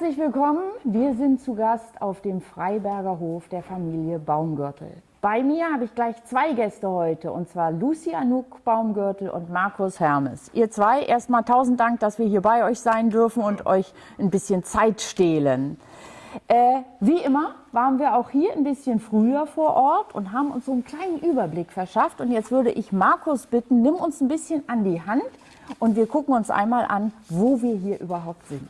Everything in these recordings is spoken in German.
Herzlich willkommen. Wir sind zu Gast auf dem Freiberger Hof der Familie Baumgürtel. Bei mir habe ich gleich zwei Gäste heute, und zwar Lucy Anouk Baumgürtel und Markus Hermes. Ihr zwei, erstmal tausend Dank, dass wir hier bei euch sein dürfen und euch ein bisschen Zeit stehlen. Äh, wie immer waren wir auch hier ein bisschen früher vor Ort und haben uns so einen kleinen Überblick verschafft. Und jetzt würde ich Markus bitten, nimm uns ein bisschen an die Hand und wir gucken uns einmal an, wo wir hier überhaupt sind.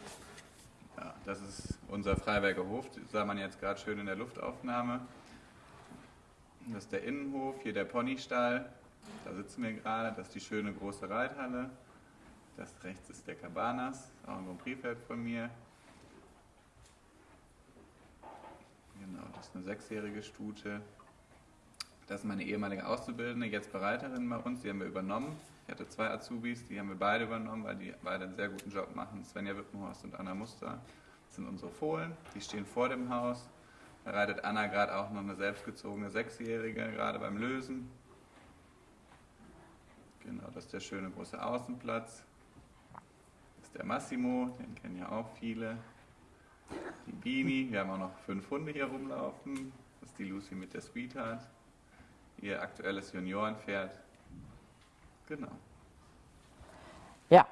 Das ist unser Freiberger Hof, das sah man jetzt gerade schön in der Luftaufnahme. Das ist der Innenhof, hier der Ponystall. Da sitzen wir gerade. Das ist die schöne große Reithalle. Das rechts ist der Cabanas, auch ein Prix-Pferd von mir. Genau, das ist eine sechsjährige Stute. Das ist meine ehemalige Auszubildende, jetzt Bereiterin bei uns. Die haben wir übernommen. Ich hatte zwei Azubis, die haben wir beide übernommen, weil die beide einen sehr guten Job machen. Svenja Wippenhorst und Anna Muster. Das sind unsere Fohlen. Die stehen vor dem Haus. Da reitet Anna gerade auch noch eine selbstgezogene Sechsjährige, gerade beim Lösen. Genau, das ist der schöne große Außenplatz. Das ist der Massimo, den kennen ja auch viele. Die Bini, wir haben auch noch fünf Hunde hier rumlaufen. Das ist die Lucy mit der Sweetheart. Ihr aktuelles Juniorenpferd. Genau. Ja,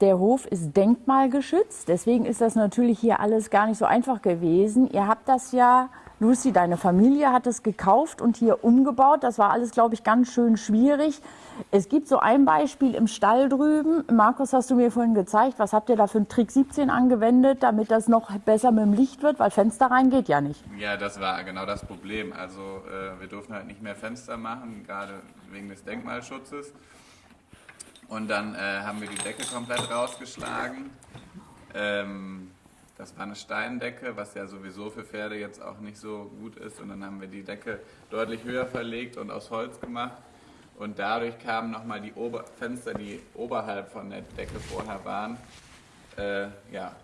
der Hof ist denkmalgeschützt, deswegen ist das natürlich hier alles gar nicht so einfach gewesen. Ihr habt das ja, Lucy, deine Familie hat es gekauft und hier umgebaut. Das war alles, glaube ich, ganz schön schwierig. Es gibt so ein Beispiel im Stall drüben. Markus, hast du mir vorhin gezeigt, was habt ihr da für einen Trick 17 angewendet, damit das noch besser mit dem Licht wird, weil Fenster rein geht ja nicht. Ja, das war genau das Problem. Also äh, wir durften halt nicht mehr Fenster machen, gerade wegen des Denkmalschutzes. Und dann äh, haben wir die Decke komplett rausgeschlagen. Ähm, das war eine Steindecke, was ja sowieso für Pferde jetzt auch nicht so gut ist. Und dann haben wir die Decke deutlich höher verlegt und aus Holz gemacht. Und dadurch kamen nochmal die Ober Fenster, die oberhalb von der Decke vorher waren, äh, ja,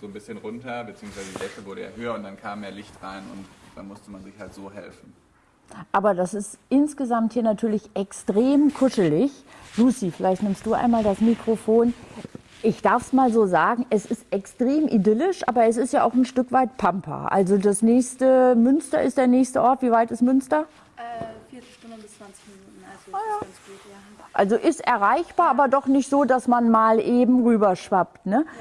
so ein bisschen runter, beziehungsweise die Decke wurde ja höher und dann kam mehr Licht rein und dann musste man sich halt so helfen. Aber das ist insgesamt hier natürlich extrem kuschelig. Lucy, vielleicht nimmst du einmal das Mikrofon. Ich darf es mal so sagen, es ist extrem idyllisch, aber es ist ja auch ein Stück weit Pampa. Also das nächste Münster ist der nächste Ort. Wie weit ist Münster? Äh, Viertelstunde bis 20 Minuten, also Ah, ja. ist ganz gut, ja. Also ist erreichbar, aber doch nicht so, dass man mal eben rüberschwappt. Ne? Ja,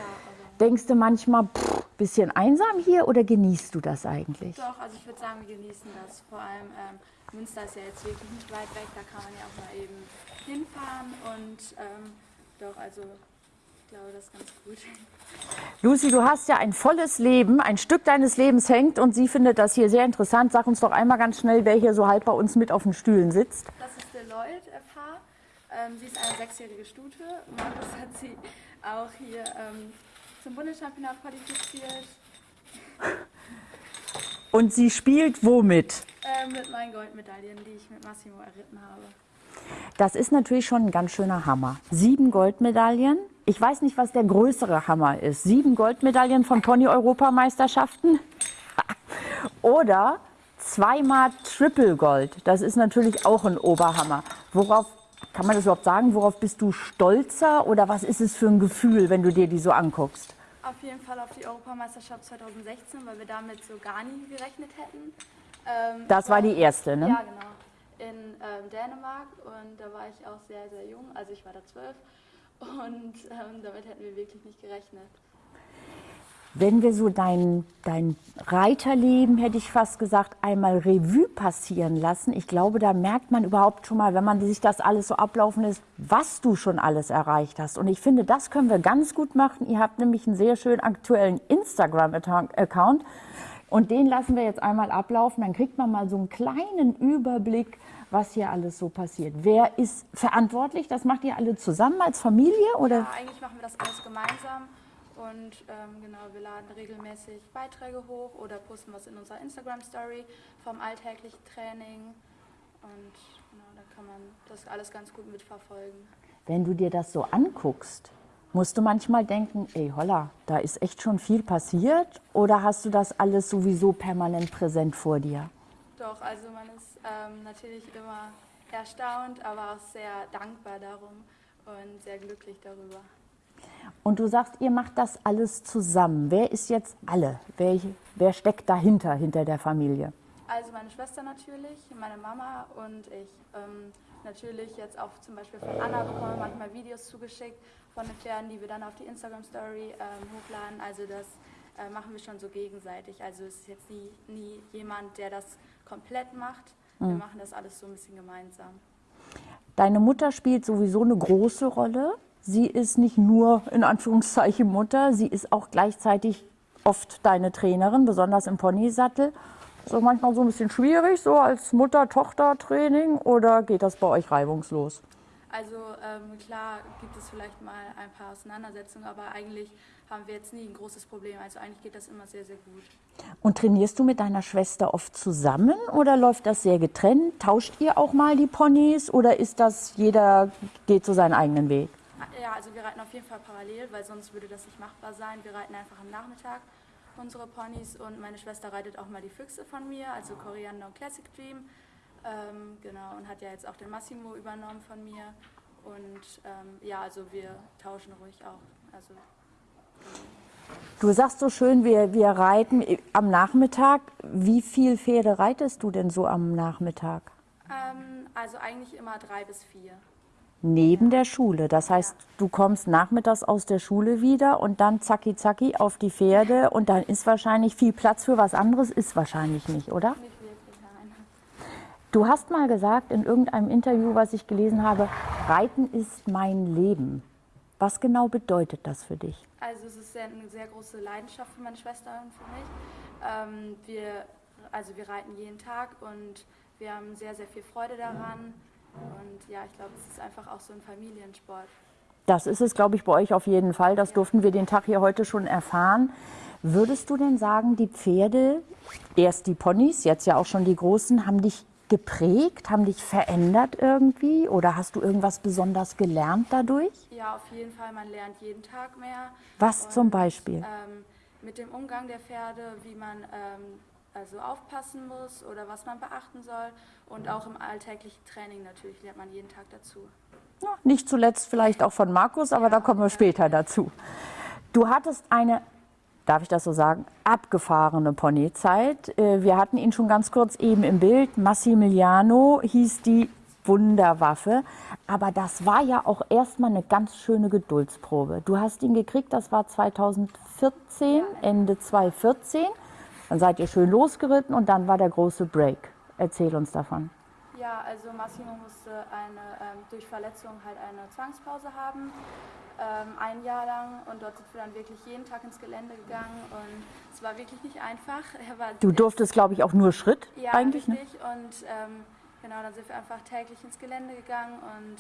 Denkst du manchmal, pff, bisschen einsam hier oder genießt du das eigentlich? doch, also ich würde sagen, wir genießen das. Vor allem ähm, Münster ist ja jetzt wirklich nicht weit weg, da kann man ja auch mal eben hinfahren und ähm, doch, also ich glaube, das ist ganz gut. Lucy, du hast ja ein volles Leben, ein Stück deines Lebens hängt und sie findet das hier sehr interessant. Sag uns doch einmal ganz schnell, wer hier so halb bei uns mit auf den Stühlen sitzt. Das ist Deloitte FH. Ähm, sie ist eine sechsjährige Stute. Markus hat sie auch hier ähm, zum Bundeschampionat qualifiziert Und sie spielt womit? ähm, mit meinen Goldmedaillen, die ich mit Massimo erritten habe. Das ist natürlich schon ein ganz schöner Hammer. Sieben Goldmedaillen. Ich weiß nicht, was der größere Hammer ist. Sieben Goldmedaillen von Pony-Europameisterschaften oder zweimal Triple Gold. Das ist natürlich auch ein Oberhammer. Worauf kann man das überhaupt sagen? Worauf bist du stolzer oder was ist es für ein Gefühl, wenn du dir die so anguckst? Auf jeden Fall auf die Europameisterschaft 2016, weil wir damit so gar nie gerechnet hätten. Ähm, Das war die erste, ne? Ja, genau. In ähm, Dänemark und da war ich auch sehr, sehr jung, also ich war da zwölf und ähm, damit hätten wir wirklich nicht gerechnet. Wenn wir so dein, dein Reiterleben, hätte ich fast gesagt, einmal Revue passieren lassen, ich glaube, da merkt man überhaupt schon mal, wenn man sich das alles so ablaufen lässt, was du schon alles erreicht hast. Und ich finde, das können wir ganz gut machen. Ihr habt nämlich einen sehr schön aktuellen Instagram-Account und den lassen wir jetzt einmal ablaufen. Dann kriegt man mal so einen kleinen Überblick, was hier alles so passiert. Wer ist verantwortlich? Das macht ihr alle zusammen als Familie? Oder? Ja, eigentlich machen wir das alles gemeinsam und ähm, genau, wir laden regelmäßig Beiträge hoch oder posten was in unserer Instagram-Story vom alltäglichen Training und genau, da kann man das alles ganz gut mitverfolgen. Wenn du dir das so anguckst, musst du manchmal denken, ey holla, da ist echt schon viel passiert oder hast du das alles sowieso permanent präsent vor dir? Doch, also man ist ähm, natürlich immer erstaunt, aber auch sehr dankbar darum und sehr glücklich darüber. Und du sagst, ihr macht das alles zusammen. Wer ist jetzt alle? Wer, wer steckt dahinter, hinter der Familie? Also meine Schwester natürlich, meine Mama und ich. Ähm, natürlich jetzt auch zum Beispiel von Anna bekommen wir manchmal Videos zugeschickt von den Pferden, die wir dann auf die Instagram-Story ähm, hochladen. Also das äh, machen wir schon so gegenseitig. Also es ist jetzt nie, nie jemand, der das komplett macht. Wir Mhm. machen das alles so ein bisschen gemeinsam. Deine Mutter spielt sowieso eine große Rolle. Sie ist nicht nur in Anführungszeichen Mutter, sie ist auch gleichzeitig oft deine Trainerin, besonders im Ponysattel. So manchmal so ein bisschen schwierig, so als Mutter-Tochter-Training oder geht das bei euch reibungslos? Also ähm, klar gibt es vielleicht mal ein paar Auseinandersetzungen, aber eigentlich haben wir jetzt nie ein großes Problem. Also eigentlich geht das immer sehr, sehr gut. Und trainierst du mit deiner Schwester oft zusammen oder läuft das sehr getrennt? Tauscht ihr auch mal die Ponys oder ist das jeder geht so seinen eigenen Weg? Ja, also wir reiten auf jeden Fall parallel, weil sonst würde das nicht machbar sein. Wir reiten einfach am Nachmittag unsere Ponys und meine Schwester reitet auch mal die Füchse von mir, also Koriander und Classic Dream. Ähm, genau, und hat ja jetzt auch den Massimo übernommen von mir. Und ähm, ja, also wir tauschen ruhig auch. Also Du sagst so schön, wir, wir reiten am Nachmittag. Wie viel Pferde reitest du denn so am Nachmittag? Ähm, also eigentlich immer drei bis vier. Neben der Schule. Das heißt, du kommst nachmittags aus der Schule wieder und dann zacki zacki auf die Pferde und dann ist wahrscheinlich viel Platz für was anderes, ist wahrscheinlich nicht, oder? Du hast mal gesagt in irgendeinem Interview, was ich gelesen habe, Reiten ist mein Leben. Was genau bedeutet das für dich? Also es ist eine sehr große Leidenschaft für meine Schwester und für mich. Ähm, wir, also wir reiten jeden Tag und wir haben sehr, sehr viel Freude daran. Und ja, ich glaube, es ist einfach auch so ein Familiensport. Das ist es, glaube ich, bei euch auf jeden Fall. Das durften wir den Tag hier heute schon erfahren. Würdest du denn sagen, die Pferde, erst die Ponys, jetzt ja auch schon die großen, haben dich geprägt, haben dich verändert irgendwie? Oder hast du irgendwas besonders gelernt dadurch? Ja, auf jeden Fall, man lernt jeden Tag mehr. Was zum Beispiel? Ähm, mit dem Umgang der Pferde, wie man ähm, also aufpassen muss oder was man beachten soll. Und auch im alltäglichen Training natürlich lernt man jeden Tag dazu. Ja, nicht zuletzt vielleicht auch von Markus, aber da kommen wir später dazu. Du hattest eine, darf ich das so sagen, abgefahrene Ponyzeit. Äh, Wir hatten ihn schon ganz kurz eben im Bild. Massimiliano hieß die Wunderwaffe. Aber das war ja auch erstmal eine ganz schöne Geduldsprobe. Du hast ihn gekriegt, das war 2014, Ende 2014. Dann seid ihr schön losgeritten und dann war der große Break. Erzähl uns davon. Ja, also Massimo musste eine, ähm, durch Verletzung halt eine Zwangspause haben, ähm, ein Jahr lang. Und dort sind wir dann wirklich jeden Tag ins Gelände gegangen. Und es war wirklich nicht einfach. Du durftest, glaube ich, auch nur Schritt ja, eigentlich. Ne? richtig. Und ähm, genau, dann sind wir einfach täglich ins Gelände gegangen. Und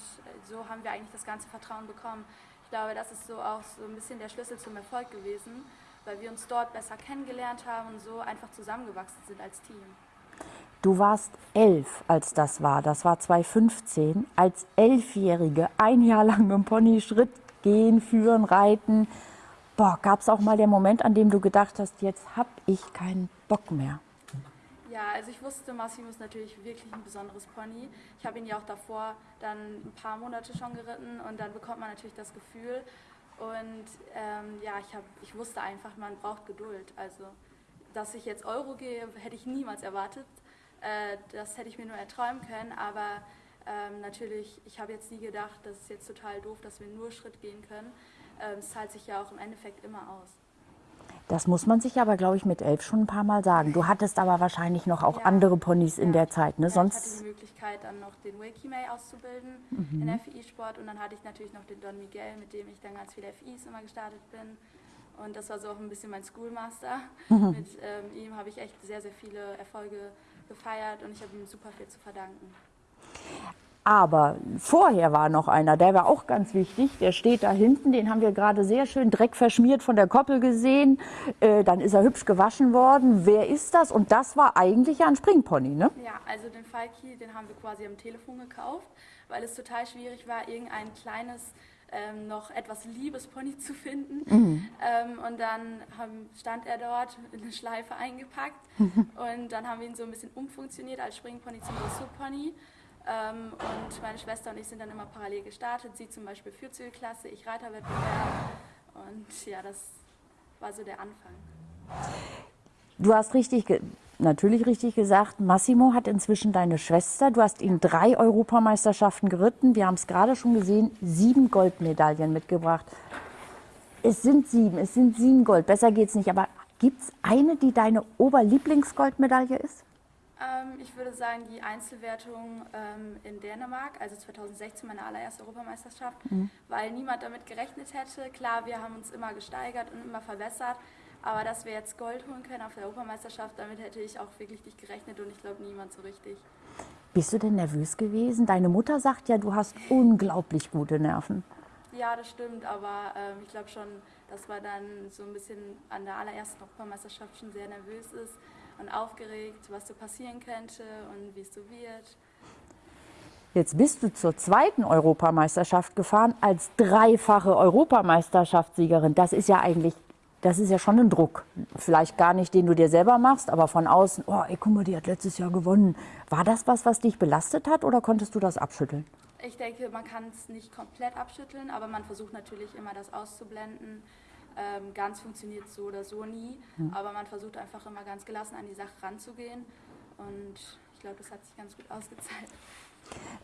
so haben wir eigentlich das ganze Vertrauen bekommen. Ich glaube, das ist so auch so ein bisschen der Schlüssel zum Erfolg gewesen, weil wir uns dort besser kennengelernt haben und so einfach zusammengewachsen sind als Team. Du warst elf, als das war. Das war 2015. Als Elfjährige, ein Jahr lang im Pony Schritt gehen, führen, reiten. Boah, gab es auch mal den Moment, an dem du gedacht hast, jetzt hab ich keinen Bock mehr. Ja, also ich wusste, Massimo ist natürlich wirklich ein besonderes Pony. Ich habe ihn ja auch davor dann ein paar Monate schon geritten und dann bekommt man natürlich das Gefühl. Und ähm, ja, ich, hab, ich wusste einfach, man braucht Geduld. Also, dass ich jetzt Euro gehe, hätte ich niemals erwartet. Äh, das hätte ich mir nur erträumen können. Aber ähm, natürlich, ich habe jetzt nie gedacht, das ist jetzt total doof, dass wir nur Schritt gehen können. Ähm, es zahlt sich ja auch im Endeffekt immer aus. Das muss man sich aber, glaube ich, mit elf schon ein paar Mal sagen. Du hattest aber wahrscheinlich noch auch Ja. andere Ponys in Ja. der Zeit, ne? Ja, ich hatte Sonst die Möglichkeit, dann noch den Wilkie May auszubilden Mhm. in FI-Sport und dann hatte ich natürlich noch den Don Miguel, mit dem ich dann ganz viele FIs immer gestartet bin. Und das war so auch ein bisschen mein Schoolmaster. Mhm. Mit ähm, ihm habe ich echt sehr, sehr viele Erfolge gefeiert und ich habe ihm super viel zu verdanken. Aber vorher war noch einer, der war auch ganz wichtig. Der steht da hinten, den haben wir gerade sehr schön dreckverschmiert von der Koppel gesehen. Äh, dann ist er hübsch gewaschen worden. Wer ist das? Und das war eigentlich ja ein Springpony, ne? Ja, also den Falki, den haben wir quasi am Telefon gekauft, weil es total schwierig war, irgendein kleines, ähm, noch etwas liebes Pony zu finden. Ähm, und dann haben, stand er dort in eine Schleife eingepackt und dann haben wir ihn so ein bisschen umfunktioniert als Springpony zum Dressurpony. Ähm, und meine Schwester und ich sind dann immer parallel gestartet. Sie zum Beispiel Vierzügelklasse, ich Reiterwettbewerb. ja, das war so der Anfang. Du hast richtig, natürlich richtig gesagt, Massimo hat inzwischen deine Schwester. Du hast ihn drei Europameisterschaften geritten. Wir haben es gerade schon gesehen, sieben Goldmedaillen mitgebracht. Es sind sieben, es sind sieben Gold. Besser geht's nicht. Aber gibt es eine, die deine Oberlieblingsgoldmedaille ist? Ähm, ich würde sagen, die Einzelwertung ähm, in Dänemark, also 2016 meine allererste Europameisterschaft, mhm. weil niemand damit gerechnet hätte. Klar, wir haben uns immer gesteigert und immer verbessert, aber dass wir jetzt Gold holen können auf der Europameisterschaft, damit hätte ich auch wirklich nicht gerechnet und ich glaube niemand so richtig. Bist du denn nervös gewesen? Deine Mutter sagt ja, du hast unglaublich gute Nerven. Ja, das stimmt, aber ähm, ich glaube schon, dass man dann so ein bisschen an der allerersten Europameisterschaft schon sehr nervös ist und aufgeregt, was so passieren könnte und wie es so wird. Jetzt bist du zur zweiten Europameisterschaft gefahren als dreifache Europameisterschaftssiegerin. Das ist ja eigentlich, das ist ja schon ein Druck. Vielleicht gar nicht, den du dir selber machst, aber von außen, oh, ey, guck mal, die hat letztes Jahr gewonnen. War das was, was dich belastet hat oder konntest du das abschütteln? Ich denke, man kann es nicht komplett abschütteln, aber man versucht natürlich immer das auszublenden. Ähm, ganz funktioniert so oder so nie, mhm. aber man versucht einfach immer ganz gelassen an die Sache ranzugehen und ich glaube, das hat sich ganz gut ausgezahlt.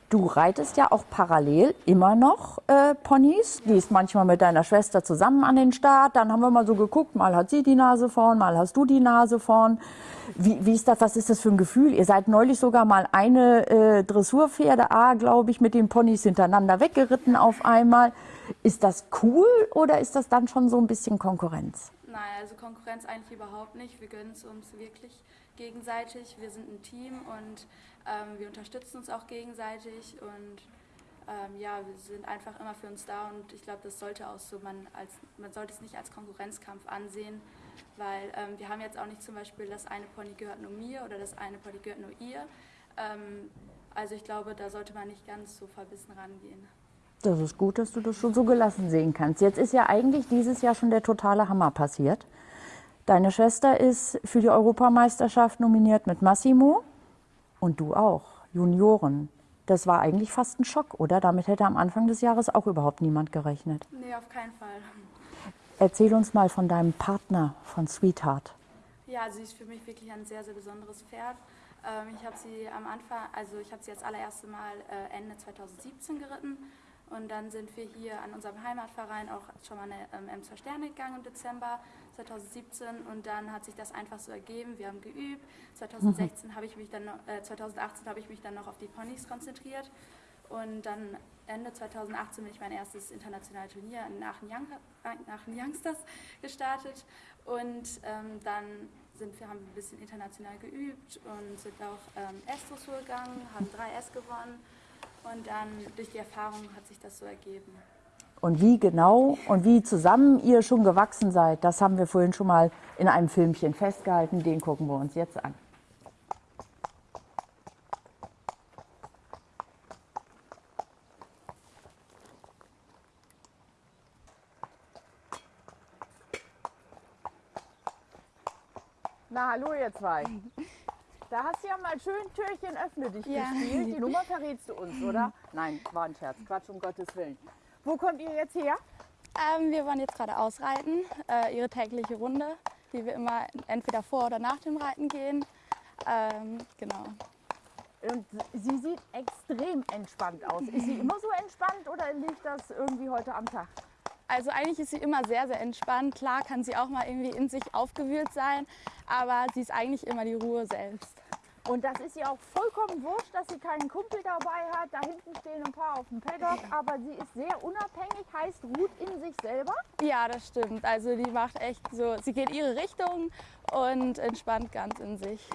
Du reitest ja auch parallel immer noch äh, Ponys, gehst manchmal mit deiner Schwester zusammen an den Start. Dann haben wir mal so geguckt, mal hat sie die Nase vorn, mal hast du die Nase vorn. Wie, wie ist das, was ist das für ein Gefühl? Ihr seid neulich sogar mal eine äh, Dressurpferde A, glaube ich, mit den Ponys hintereinander weggeritten auf einmal. Ist das cool oder ist das dann schon so ein bisschen Konkurrenz? Nein, also Konkurrenz eigentlich überhaupt nicht. Wir gönnen es uns wirklich gegenseitig. Wir sind ein Team und wir unterstützen uns auch gegenseitig und ähm, ja, wir sind einfach immer für uns da und ich glaube, das sollte auch so, man, als, man sollte es nicht als Konkurrenzkampf ansehen, weil ähm, wir haben jetzt auch nicht zum Beispiel, das eine Pony gehört nur mir oder das eine Pony gehört nur ihr. Ähm, also ich glaube, da sollte man nicht ganz so verbissen rangehen. Das ist gut, dass du das schon so gelassen sehen kannst. Jetzt ist ja eigentlich dieses Jahr schon der totale Hammer passiert. Deine Schwester ist für die Europameisterschaft nominiert mit Massimo und du auch, Junioren. Das war eigentlich fast ein Schock, oder? Damit hätte am Anfang des Jahres auch überhaupt niemand gerechnet. Nee, auf keinen Fall. Erzähl uns mal von deinem Partner, von Sweetheart. Ja, sie ist für mich wirklich ein sehr, sehr besonderes Pferd. Ähm, ich habe sie am Anfang, also ich habe sie das allererste Mal äh, Ende 2017 geritten und dann sind wir hier an unserem Heimatverein auch schon mal eine ähm, M2 Sterne gegangen im Dezember 2017 und dann hat sich das einfach so ergeben. Wir haben geübt. 2016 mhm. habe ich mich dann, äh, 2018 habe ich mich dann noch auf die Ponys konzentriert und dann Ende 2018 bin ich mein erstes internationales Turnier in Aachen, Young, Aachen Youngsters gestartet und ähm, dann sind wir, haben ein bisschen international geübt und sind auch ähm, S-Dressur gegangen, haben 3S gewonnen und dann durch die Erfahrung hat sich das so ergeben. Und wie genau und wie zusammen ihr schon gewachsen seid, das haben wir vorhin schon mal in einem Filmchen festgehalten. Den gucken wir uns jetzt an. Na, hallo ihr zwei. Da hast du ja mal schön Türchen öffne dich ja. gespielt. Die Nummer verrätst du uns, oder? Nein, war ein Scherz. Quatsch, um Gottes Willen. Wo kommt ihr jetzt her? Ähm, wir wollen jetzt gerade ausreiten, äh, ihre tägliche Runde, die wir immer entweder vor oder nach dem Reiten gehen. Ähm, genau. Und sie sieht extrem entspannt aus. Ist sie immer so entspannt oder liegt das irgendwie heute am Tag? Also eigentlich ist sie immer sehr, sehr entspannt. Klar kann sie auch mal irgendwie in sich aufgewühlt sein, aber sie ist eigentlich immer die Ruhe selbst. Und das ist ihr auch vollkommen wurscht, dass sie keinen Kumpel dabei hat. Da hinten stehen ein paar auf dem Paddock, aber sie ist sehr unabhängig, heißt ruht in sich selber. Ja, das stimmt. Also die macht echt so, sie geht ihre Richtung und entspannt ganz in sich.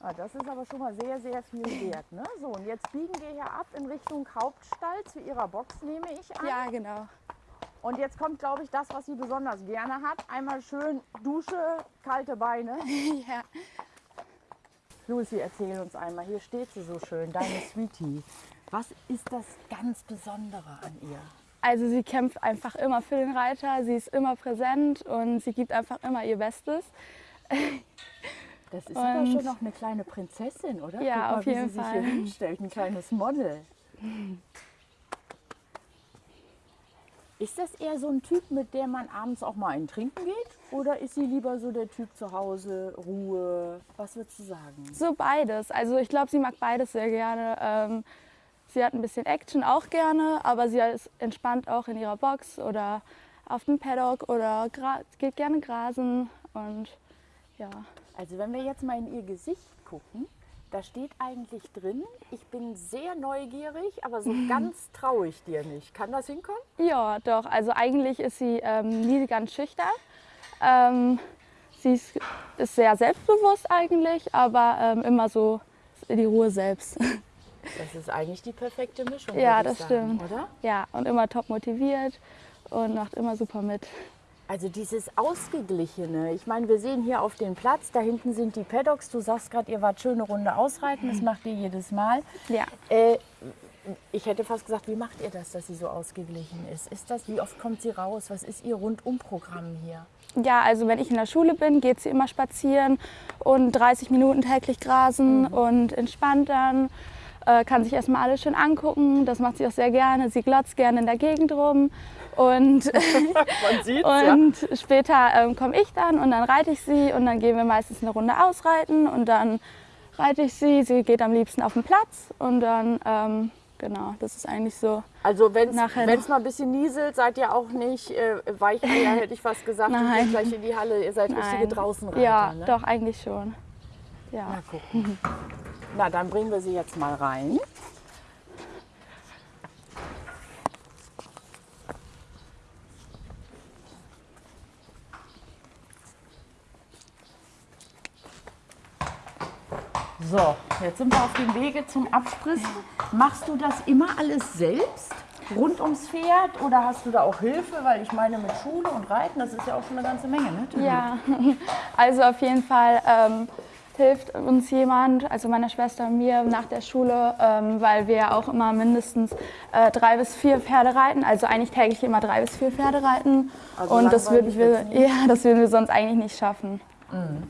Ah, das ist aber schon mal sehr, sehr viel wert. Ne? So, und jetzt biegen wir hier ab in Richtung Hauptstall zu ihrer Box, nehme ich an. Ja, genau. Und jetzt kommt, glaube ich, das, was sie besonders gerne hat. Einmal schön Dusche, kalte Beine. ja. Lucy, erzähl uns einmal, hier steht sie so schön, deine Sweetie. Was ist das ganz Besondere an ihr? Also sie kämpft einfach immer für den Reiter, sie ist immer präsent und sie gibt einfach immer ihr Bestes. Das ist und aber schon noch eine kleine Prinzessin, oder? Ja, mal, auf jeden wie sie Fall. sich hier hinstellt, ein kleines Model. Ist das eher so ein Typ, mit dem man abends auch mal einen trinken geht? Oder ist sie lieber so der Typ zu Hause, Ruhe? Was würdest du sagen? So beides. Also ich glaube, sie mag beides sehr gerne. Ähm, sie hat ein bisschen Action auch gerne, aber sie ist entspannt auch in ihrer Box oder auf dem Paddock oder geht gerne grasen und ja. Also wenn wir jetzt mal in ihr Gesicht gucken, da steht eigentlich drin, ich bin sehr neugierig, aber so ganz traue ich dir nicht. Kann das hinkommen? Ja, doch. Also eigentlich ist sie ähm, nie ganz schüchtern. Ähm, sie ist, ist, sehr selbstbewusst eigentlich, aber ähm, immer so die Ruhe selbst. Das ist eigentlich die perfekte Mischung. Ja, das sagen, stimmt. Oder? Ja, und immer top motiviert und macht immer super mit. Also dieses Ausgeglichene. Ich meine, wir sehen hier auf dem Platz, da hinten sind die Paddocks. Du sagst gerade, ihr wart schöne Runde ausreiten, das macht ihr jedes Mal. Ja. Äh, ich hätte fast gesagt, wie macht ihr das, dass sie so ausgeglichen ist? Ist das, wie oft kommt sie raus? Was ist ihr Rundumprogramm hier? Ja, also wenn ich in der Schule bin, geht sie immer spazieren und 30 Minuten täglich grasen mhm. und entspannt dann äh, kann sich erstmal alles schön angucken. Das macht sie auch sehr gerne. Sie glotzt gerne in der Gegend rum. Und, und ja. später ähm, komme ich dann und dann reite ich sie und dann gehen wir meistens eine Runde ausreiten und dann reite ich sie. Sie geht am liebsten auf den Platz und dann, ähm, genau, das ist eigentlich so. Also wenn es mal ein bisschen nieselt, seid ihr auch nicht äh, Weicheier, hätte ich fast gesagt, Nein. und geht gleich in die Halle. Ihr seid Nein. richtige Draußenreiter. Ja, ne? doch, eigentlich schon. Ja. Gucken. Na, dann bringen wir sie jetzt mal rein. So, jetzt sind wir auf dem Wege zum Absprissen. Machst du das immer alles selbst? Rund ums Pferd oder hast du da auch Hilfe? Weil ich meine, mit Schule und Reiten, das ist ja auch schon eine ganze Menge, ne? Ja, also auf jeden Fall ähm, hilft uns jemand, also meiner Schwester und mir nach der Schule, ähm, weil wir auch immer mindestens äh, drei bis vier Pferde reiten, also eigentlich täglich immer drei bis vier Pferde reiten. Also und das würden, wir, ja, das würden wir sonst eigentlich nicht schaffen. Mhm.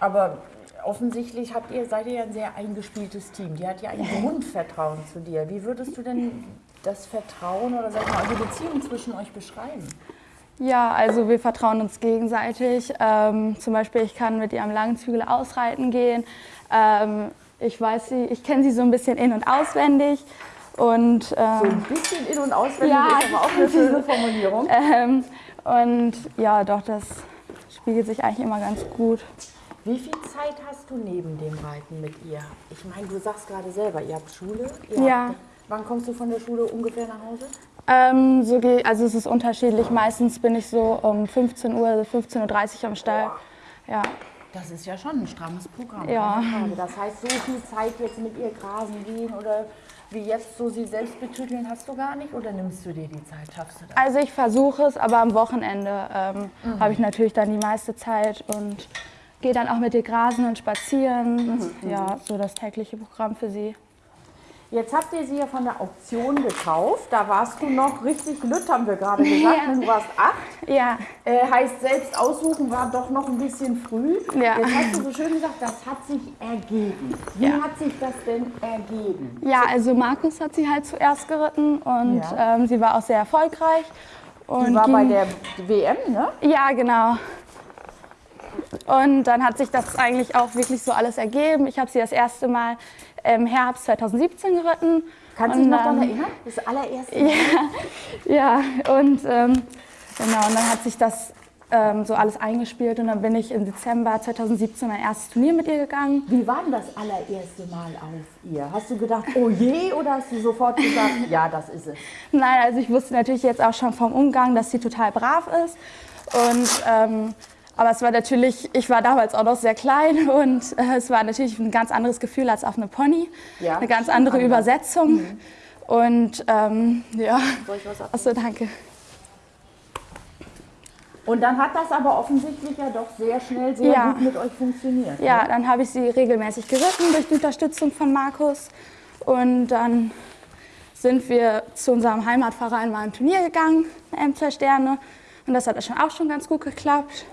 Aber offensichtlich habt ihr, seid ihr ja ein sehr eingespieltes Team. Die hat ja ein Grundvertrauen zu dir. Wie würdest du denn das Vertrauen oder sag mal, die Beziehung zwischen euch beschreiben? Ja, also wir vertrauen uns gegenseitig. Ähm, zum Beispiel, ich kann mit ihr am Langenzügel ausreiten gehen. Ähm, ich weiß sie, ich kenne sie so ein bisschen in- und auswendig. Und, ähm, so ein bisschen in- und auswendig ja, ist aber auch eine schöne Formulierung. Ähm, und ja, doch, das spiegelt sich eigentlich immer ganz gut. Wie viel Zeit hast du neben dem Reiten mit ihr? Ich meine, du sagst gerade selber, ihr habt Schule. Ihr ja. Habt, wann kommst du von der Schule ungefähr nach Hause? Ähm, so also es ist unterschiedlich. Meistens bin ich so um 15 Uhr, 15.30 Uhr am Stall. Ja. Das ist ja schon ein strammes Programm. Ja. Das heißt, so viel Zeit jetzt mit ihr grasen gehen oder wie jetzt so sie selbst betüteln hast du gar nicht oder nimmst du dir die Zeit? Schaffst du das? Also ich versuche es, aber am Wochenende ähm, mhm. habe ich natürlich dann die meiste Zeit und gehe dann auch mit ihr grasen und spazieren. Mhm. Ja, so das tägliche Programm für sie. Jetzt habt ihr sie ja von der Auktion gekauft. Da warst du noch richtig lütt, haben wir gerade gesagt. Ja. Du warst acht. Ja. Äh, heißt, selbst aussuchen war doch noch ein bisschen früh. Ja. Jetzt hast du so schön gesagt, das hat sich ergeben. Wie ja. hat sich das denn ergeben? Ja, also Markus hat sie halt zuerst geritten und ähm, sie war auch sehr erfolgreich. Und die war bei der WM, ne? Ja, genau. Und dann hat sich das eigentlich auch wirklich so alles ergeben. Ich habe sie das erste Mal im Herbst 2017 geritten. Kannst du dich noch daran erinnern? Das allererste Mal? Ja, ja und ähm, genau, und dann hat sich das ähm, so alles eingespielt und dann bin ich im Dezember 2017 mein erstes Turnier mit ihr gegangen. Wie war denn das allererste Mal auf ihr? Hast du gedacht, oh je, oder hast du sofort gesagt, ja, das ist es? Nein, also ich wusste natürlich jetzt auch schon vom Umgang, dass sie total brav ist und ähm, aber es war natürlich, ich war damals auch noch sehr klein und äh, es war natürlich ein ganz anderes Gefühl als auf einem Pony. Ja, eine ganz andere anders. Übersetzung. Mhm. Und ähm, ja, achso, danke. Und dann hat das aber offensichtlich ja doch sehr schnell sehr ja. gut mit euch funktioniert. Ja, ne? dann habe ich sie regelmäßig geritten durch die Unterstützung von Markus. Und dann sind wir zu unserem Heimatverein mal ein Turnier gegangen, M2 Sterne. Und das hat schon auch schon ganz gut geklappt.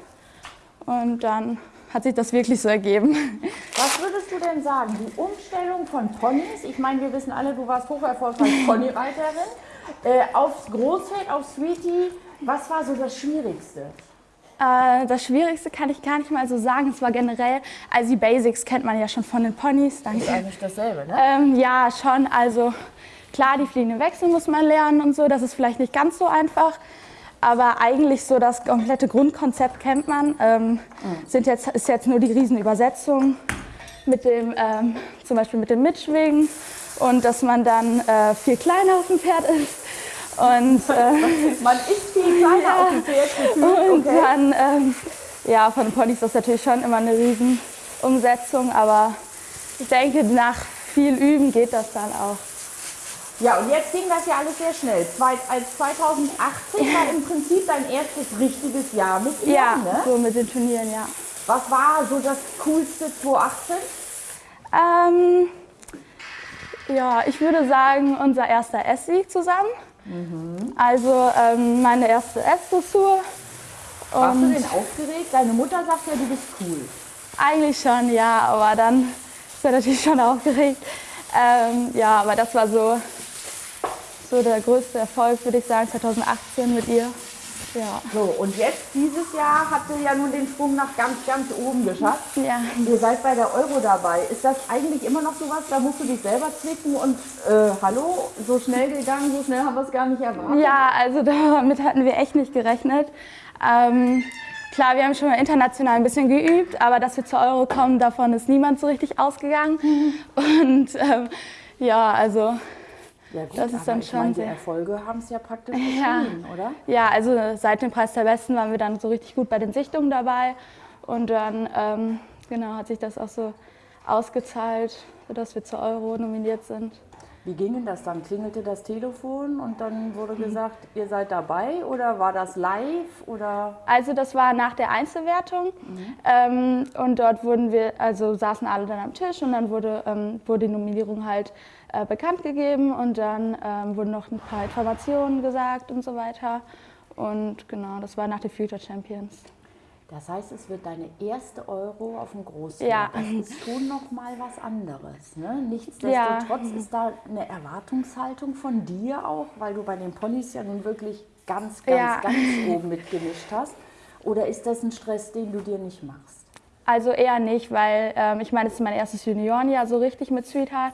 Und dann hat sich das wirklich so ergeben. Was würdest du denn sagen? Die Umstellung von Ponys, ich meine, wir wissen alle, du warst hocherfolgreich Ponyreiterin Äh, aufs Großfeld, auf Sweetie, was war so das Schwierigste? Äh, das Schwierigste kann ich gar nicht mal so sagen. Es war generell, also die Basics kennt man ja schon von den Ponys. Danke. Ist eigentlich dasselbe, ne? Ähm, ja, schon. Also klar, die fliegenden Wechsel muss man lernen und so. Das ist vielleicht nicht ganz so einfach. Aber eigentlich so das komplette Grundkonzept kennt man. Ähm, sind jetzt, ist jetzt nur die Riesenübersetzung mit dem, ähm, zum Beispiel mit dem Mitschwingen und dass man dann äh, viel kleiner auf dem Pferd ist. Und, äh, Man ist viel kleiner Ja. auf dem Pferd gefühlt. und Okay. dann, ähm, ja, von den Ponys ist das natürlich schon immer eine Riesenumsetzung, aber ich denke, nach viel Üben geht das dann auch. Ja, und jetzt ging das ja alles sehr schnell. Zwei, als 2018 war im Prinzip dein erstes richtiges Jahr mit ihr, Ja, ne? so mit den Turnieren, ja. Was war so das coolste 2018? Ähm, ja, ich würde sagen, unser erster S-Sieg zusammen. Also ähm, meine erste S-Dressur. Warst du denn aufgeregt? Deine Mutter sagt ja, du bist cool. eigentlich schon, ja, aber dann ist er natürlich schon aufgeregt. Ähm, ja, aber das war so, so der größte Erfolg, würde ich sagen, 2018 mit ihr. Ja. So, und jetzt, dieses Jahr, habt ihr ja nun den Sprung nach ganz, ganz oben geschafft. Ja. Ihr seid bei der Euro dabei. Ist das eigentlich immer noch sowas, da musst du dich selber zwicken und äh, hallo, so schnell gegangen, so schnell haben wir es gar nicht erwartet. Ja, also damit hatten wir echt nicht gerechnet. Ähm, klar, wir haben schon mal international ein bisschen geübt, aber dass wir zur Euro kommen, davon ist niemand so richtig ausgegangen. Und ähm, ja, also Ja, gut, Das ist dann schon meine, die sehr- Erfolge haben es ja praktisch Ja. oder? ja, also seit dem Preis der Besten waren wir dann so richtig gut bei den Sichtungen dabei. Und dann ähm, genau, hat sich das auch so ausgezahlt, sodass wir zur Euro nominiert sind. Wie ging denn das dann? Klingelte das Telefon und dann wurde gesagt, ihr seid dabei oder war das live oder? Also das war nach der Einzelwertung ähm, und dort wurden wir, also saßen alle dann am Tisch und dann wurde, ähm, wurde die Nominierung halt äh, bekannt gegeben und dann ähm, wurden noch ein paar Informationen gesagt und so weiter. Und genau, das war nach den Future Champions. Das heißt, es wird deine erste Euro auf dem Großfeld. Ja. Das ist schon noch mal was anderes. Ne? Nichtsdestotrotz ist da eine Erwartungshaltung von dir auch, weil du bei den Ponys ja nun wirklich ganz, ganz, Ja. ganz oben mitgemischt hast. Oder ist das ein Stress, den du dir nicht machst? Also eher nicht, weil ähm, ich meine, es ist mein erstes Juniorenjahr so richtig mit Sweetheart.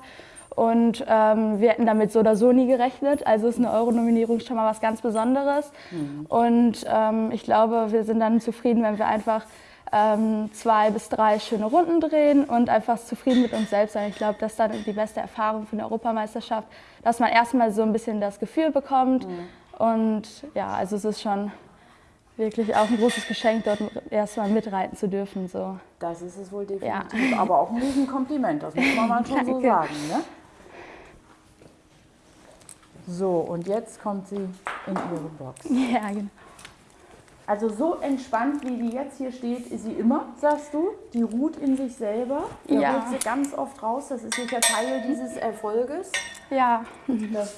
Und ähm, wir hätten damit so oder so nie gerechnet. Also ist eine Euro-Nominierung schon mal was ganz Besonderes. Und ähm, ich glaube, wir sind dann zufrieden, wenn wir einfach ähm, zwei bis drei schöne Runden drehen und einfach zufrieden mit uns selbst sein. Ich glaube, das ist dann die beste Erfahrung für eine Europameisterschaft, dass man erstmal so ein bisschen das Gefühl bekommt. Und ja, also es ist schon wirklich auch ein großes Geschenk, dort erstmal mitreiten zu dürfen. So. Das ist es wohl definitiv. Aber auch ein Riesenkompliment, das muss man mal schon so sagen. Ne? So, und jetzt kommt sie in ihre Box. Ja, genau. Also so entspannt, wie die jetzt hier steht, ist sie immer, sagst du. Die ruht in sich selber. Ihr Ja. holt sie ganz oft raus. Das ist sicher Teil dieses Erfolges. Ja, Das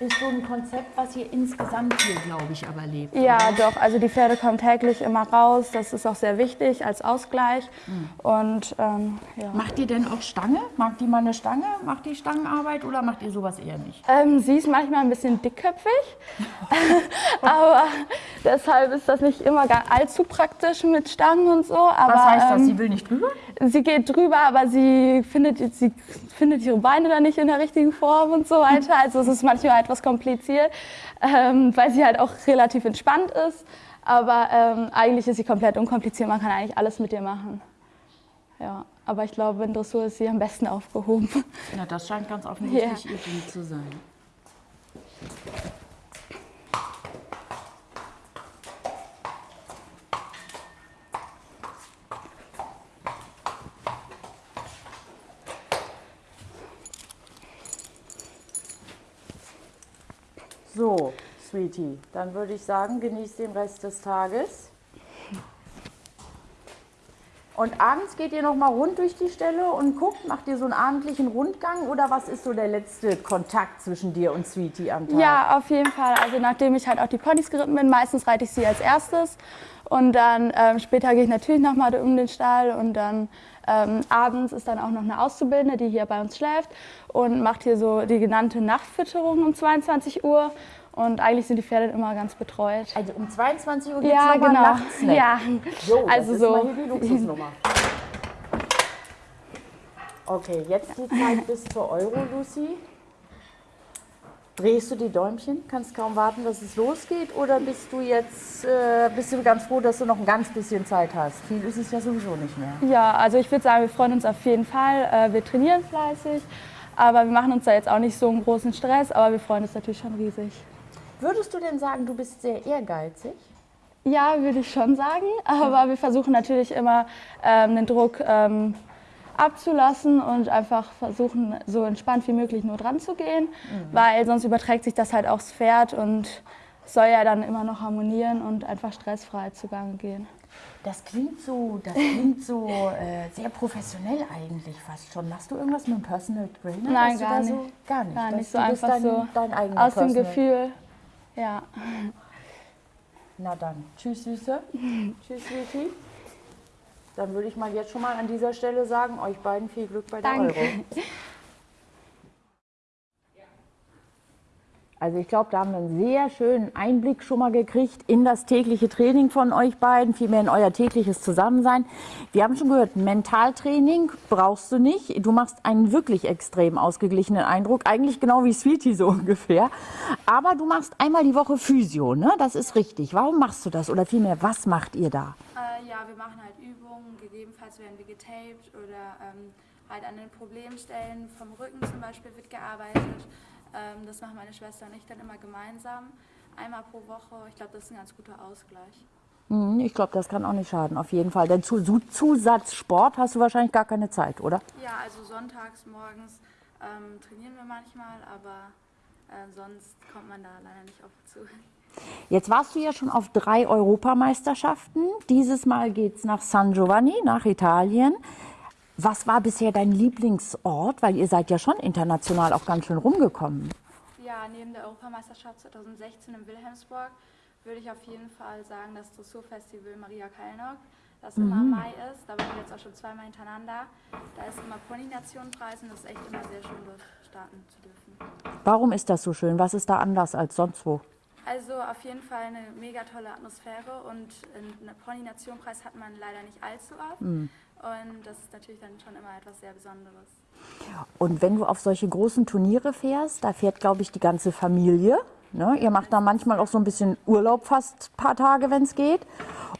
ist so ein Konzept, was hier insgesamt hier, glaube ich, aber lebt. ja, oder? doch. Also die Pferde kommen täglich immer raus. Das ist auch sehr wichtig als Ausgleich. Und ähm, ja. Macht ihr denn auch Stange? Mag die mal eine Stange? Macht die Stangenarbeit oder macht ihr sowas eher nicht? Ähm, sie ist manchmal ein bisschen dickköpfig, aber deshalb ist das nicht immer gar allzu praktisch mit Stangen und so. Aber, Was heißt das? ähm, Sie will nicht drüber? sie geht drüber, aber sie findet, sie findet ihre Beine dann nicht in der richtigen Form und so weiter. Also es ist manchmal etwas kompliziert, ähm, weil sie halt auch relativ entspannt ist. Aber ähm, eigentlich ist sie komplett unkompliziert. Man kann eigentlich alles mit ihr machen. Ja, aber ich glaube, in Dressur ist sie am besten aufgehoben. Na, das scheint ganz offensichtlich ihr Ding zu sein. So, Sweetie, dann würde ich sagen, genieß den Rest des Tages. Und abends geht ihr noch mal rund durch die Stelle und guckt, macht ihr so einen abendlichen Rundgang oder was ist so der letzte Kontakt zwischen dir und Sweetie am Tag? Ja, auf jeden Fall. Also nachdem ich halt auch die Ponys geritten bin, meistens reite ich sie als erstes. Und dann ähm, später gehe ich natürlich nochmal um den Stall und dann Ähm, abends ist dann auch noch eine Auszubildende, die hier bei uns schläft und macht hier so die genannte Nachtfütterung um 22 Uhr. Und eigentlich sind die Pferde immer ganz betreut. Also um 22 Uhr geht es Ja, nochmal genau. Nachtsnack. Ja, So, das also ist so. mal hier die Luxusnummer. Okay, jetzt die Zeit bis zur Euro, Lucy. Drehst du die Däumchen? Kannst kaum warten, dass es losgeht? Oder bist du jetzt äh, bist du ganz froh, dass du noch ein ganz bisschen Zeit hast? Viel ist es ja sowieso nicht mehr. Ja, also ich würde sagen, wir freuen uns auf jeden Fall. Äh, Wir trainieren fleißig, aber wir machen uns da jetzt auch nicht so einen großen Stress, aber wir freuen uns natürlich schon riesig. Würdest du denn sagen, du bist sehr ehrgeizig? Ja, würde ich schon sagen, aber wir versuchen natürlich immer ähm, den Druck ähm, abzulassen und einfach versuchen, so entspannt wie möglich nur dran zu gehen, weil sonst überträgt sich das halt aufs Pferd und soll ja dann immer noch harmonieren und einfach stressfrei zugange gehen. Das klingt so, das klingt so äh, sehr professionell eigentlich fast schon. Machst du irgendwas mit dem Personal Trainer? Nein, gar nicht. So, gar nicht. Gar nicht so einfach dein, so dein aus dem Personal. Gefühl. Ja. Na dann, tschüss Süße. tschüss Sweetie. Dann würde ich mal jetzt schon mal an dieser Stelle sagen, euch beiden viel Glück bei der Danke. Euro. Also ich glaube, da haben wir einen sehr schönen Einblick schon mal gekriegt in das tägliche Training von euch beiden, vielmehr in euer tägliches Zusammensein. Wir haben schon gehört, Mentaltraining brauchst du nicht. Du machst einen wirklich extrem ausgeglichenen Eindruck, eigentlich genau wie Sweetie so ungefähr. Aber du machst einmal die Woche Physio, ne? Das ist richtig. Warum machst du das? Oder vielmehr, was macht ihr da? Äh, ja, wir machen halt gegebenenfalls werden wir getaped oder ähm, halt an den Problemstellen vom Rücken zum Beispiel wird gearbeitet. Ähm, das machen meine Schwester und ich dann immer gemeinsam, einmal pro Woche. Ich glaube, das ist ein ganz guter Ausgleich. Hm, Ich glaube, das kann auch nicht schaden, auf jeden Fall. Denn zu zu- Zusatzsport hast du wahrscheinlich gar keine Zeit, oder? Ja, also sonntags morgens ähm, trainieren wir manchmal, aber äh, sonst kommt man da leider nicht oft zu. Jetzt warst du ja schon auf drei Europameisterschaften. Dieses Mal geht's nach San Giovanni, nach Italien. Was war bisher dein Lieblingsort? Weil ihr seid ja schon international auch ganz schön rumgekommen. Ja, neben der Europameisterschaft 2016 in Wilhelmsburg würde ich auf jeden Fall sagen, das Dressurfestival Maria Kalnock, das immer im Mai ist. Da waren wir jetzt auch schon zweimal hintereinander. Da ist immer Pony-Nation-Preis und das ist echt immer sehr schön, dort starten zu dürfen. Warum ist das so schön? Was ist da anders als sonst wo? Also auf jeden Fall eine mega tolle Atmosphäre und einen Pony-Nation-Preis hat man leider nicht allzu oft. Und das ist natürlich dann schon immer etwas sehr Besonderes. Und wenn du auf solche großen Turniere fährst, da fährt, glaube ich, die ganze Familie. Ne? Ihr macht da manchmal auch so ein bisschen Urlaub, fast ein paar Tage, wenn es geht.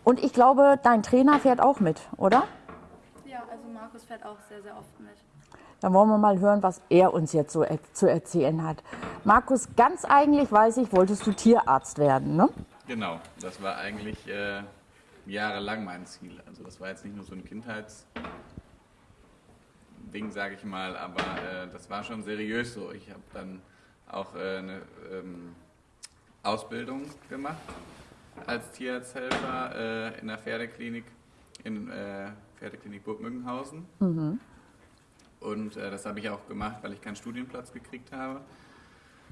Und ich glaube, dein Trainer fährt auch mit, oder? Ja, also Markus fährt auch sehr, sehr oft mit. Dann wollen wir mal hören, was er uns jetzt so er zu erzählen hat. Markus, ganz eigentlich weiß ich, wolltest du Tierarzt werden, ne? Genau, das war eigentlich äh, jahrelang mein Ziel. Also das war jetzt nicht nur so ein Kindheitsding, sage ich mal, aber äh, das war schon seriös so. Ich habe dann auch äh, eine ähm, Ausbildung gemacht als Tierarzthelfer äh, in der Pferdeklinik in äh, Pferdeklinik Burg Müngenhausen. Und äh, das habe ich auch gemacht, weil ich keinen Studienplatz gekriegt habe.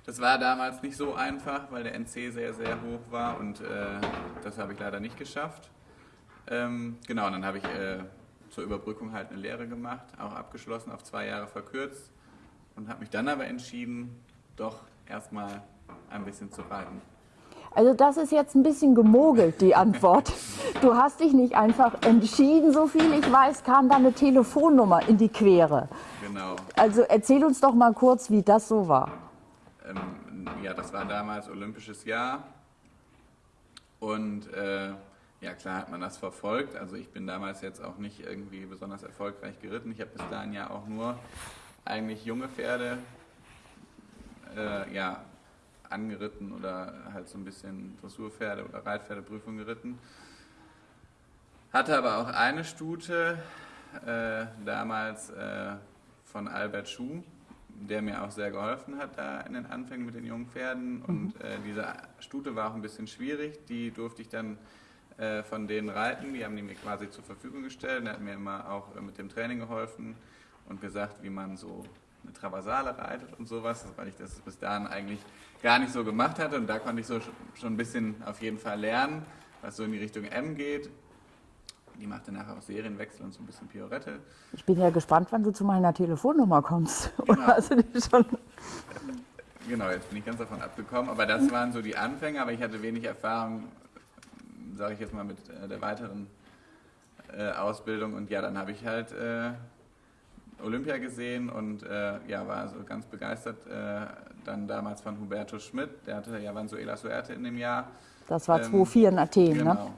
Das war damals nicht so einfach, weil der NC sehr, sehr hoch war und äh, das habe ich leider nicht geschafft. Ähm, genau, und dann habe ich äh, zur Überbrückung halt eine Lehre gemacht, auch abgeschlossen, auf zwei Jahre verkürzt und habe mich dann aber entschieden, doch erstmal ein bisschen zu reiten. Also das ist jetzt ein bisschen gemogelt, die Antwort. Du hast dich nicht einfach entschieden, so viel ich weiß, kam da eine Telefonnummer in die Quere. Genau. Also erzähl uns doch mal kurz, wie das so war. Ähm, ja, das war damals Olympisches Jahr. Und äh, ja, klar hat man das verfolgt. Also ich bin damals jetzt auch nicht irgendwie besonders erfolgreich geritten. Ich habe bis dahin ja auch nur eigentlich junge Pferde äh, ja, angeritten oder halt so ein bisschen Dressurpferde oder Reitpferdeprüfung geritten. Hatte aber auch eine Stute, äh, damals äh, von Albert Schuh, der mir auch sehr geholfen hat da in den Anfängen mit den jungen Pferden. Und äh, diese Stute war auch ein bisschen schwierig. Die durfte ich dann äh, von denen reiten. Die haben die mir quasi zur Verfügung gestellt. Er hat mir immer auch äh, mit dem Training geholfen und gesagt, wie man so eine Traversale reitet und sowas, weil ich das bis dahin eigentlich gar nicht so gemacht hatte. Und da konnte ich so sch- schon ein bisschen auf jeden Fall lernen, was so in die Richtung M geht. Die machte nachher auch Serienwechsel und so ein bisschen Piorette. Ich bin ja gespannt, wann du zu meiner Telefonnummer kommst. Genau. Oder hast du die schon? Genau, jetzt bin ich ganz davon abgekommen. Aber das waren so die Anfänge, aber ich hatte wenig Erfahrung, sage ich jetzt mal, mit äh, der weiteren äh, Ausbildung. Und ja, dann habe ich halt äh, Olympia gesehen und äh, ja, war so ganz begeistert. Äh, dann damals von Huberto Schmidt, der hatte ja Vanzuela Suerte in dem Jahr. Das war Ähm, 2004 in Athen, Genau. ne?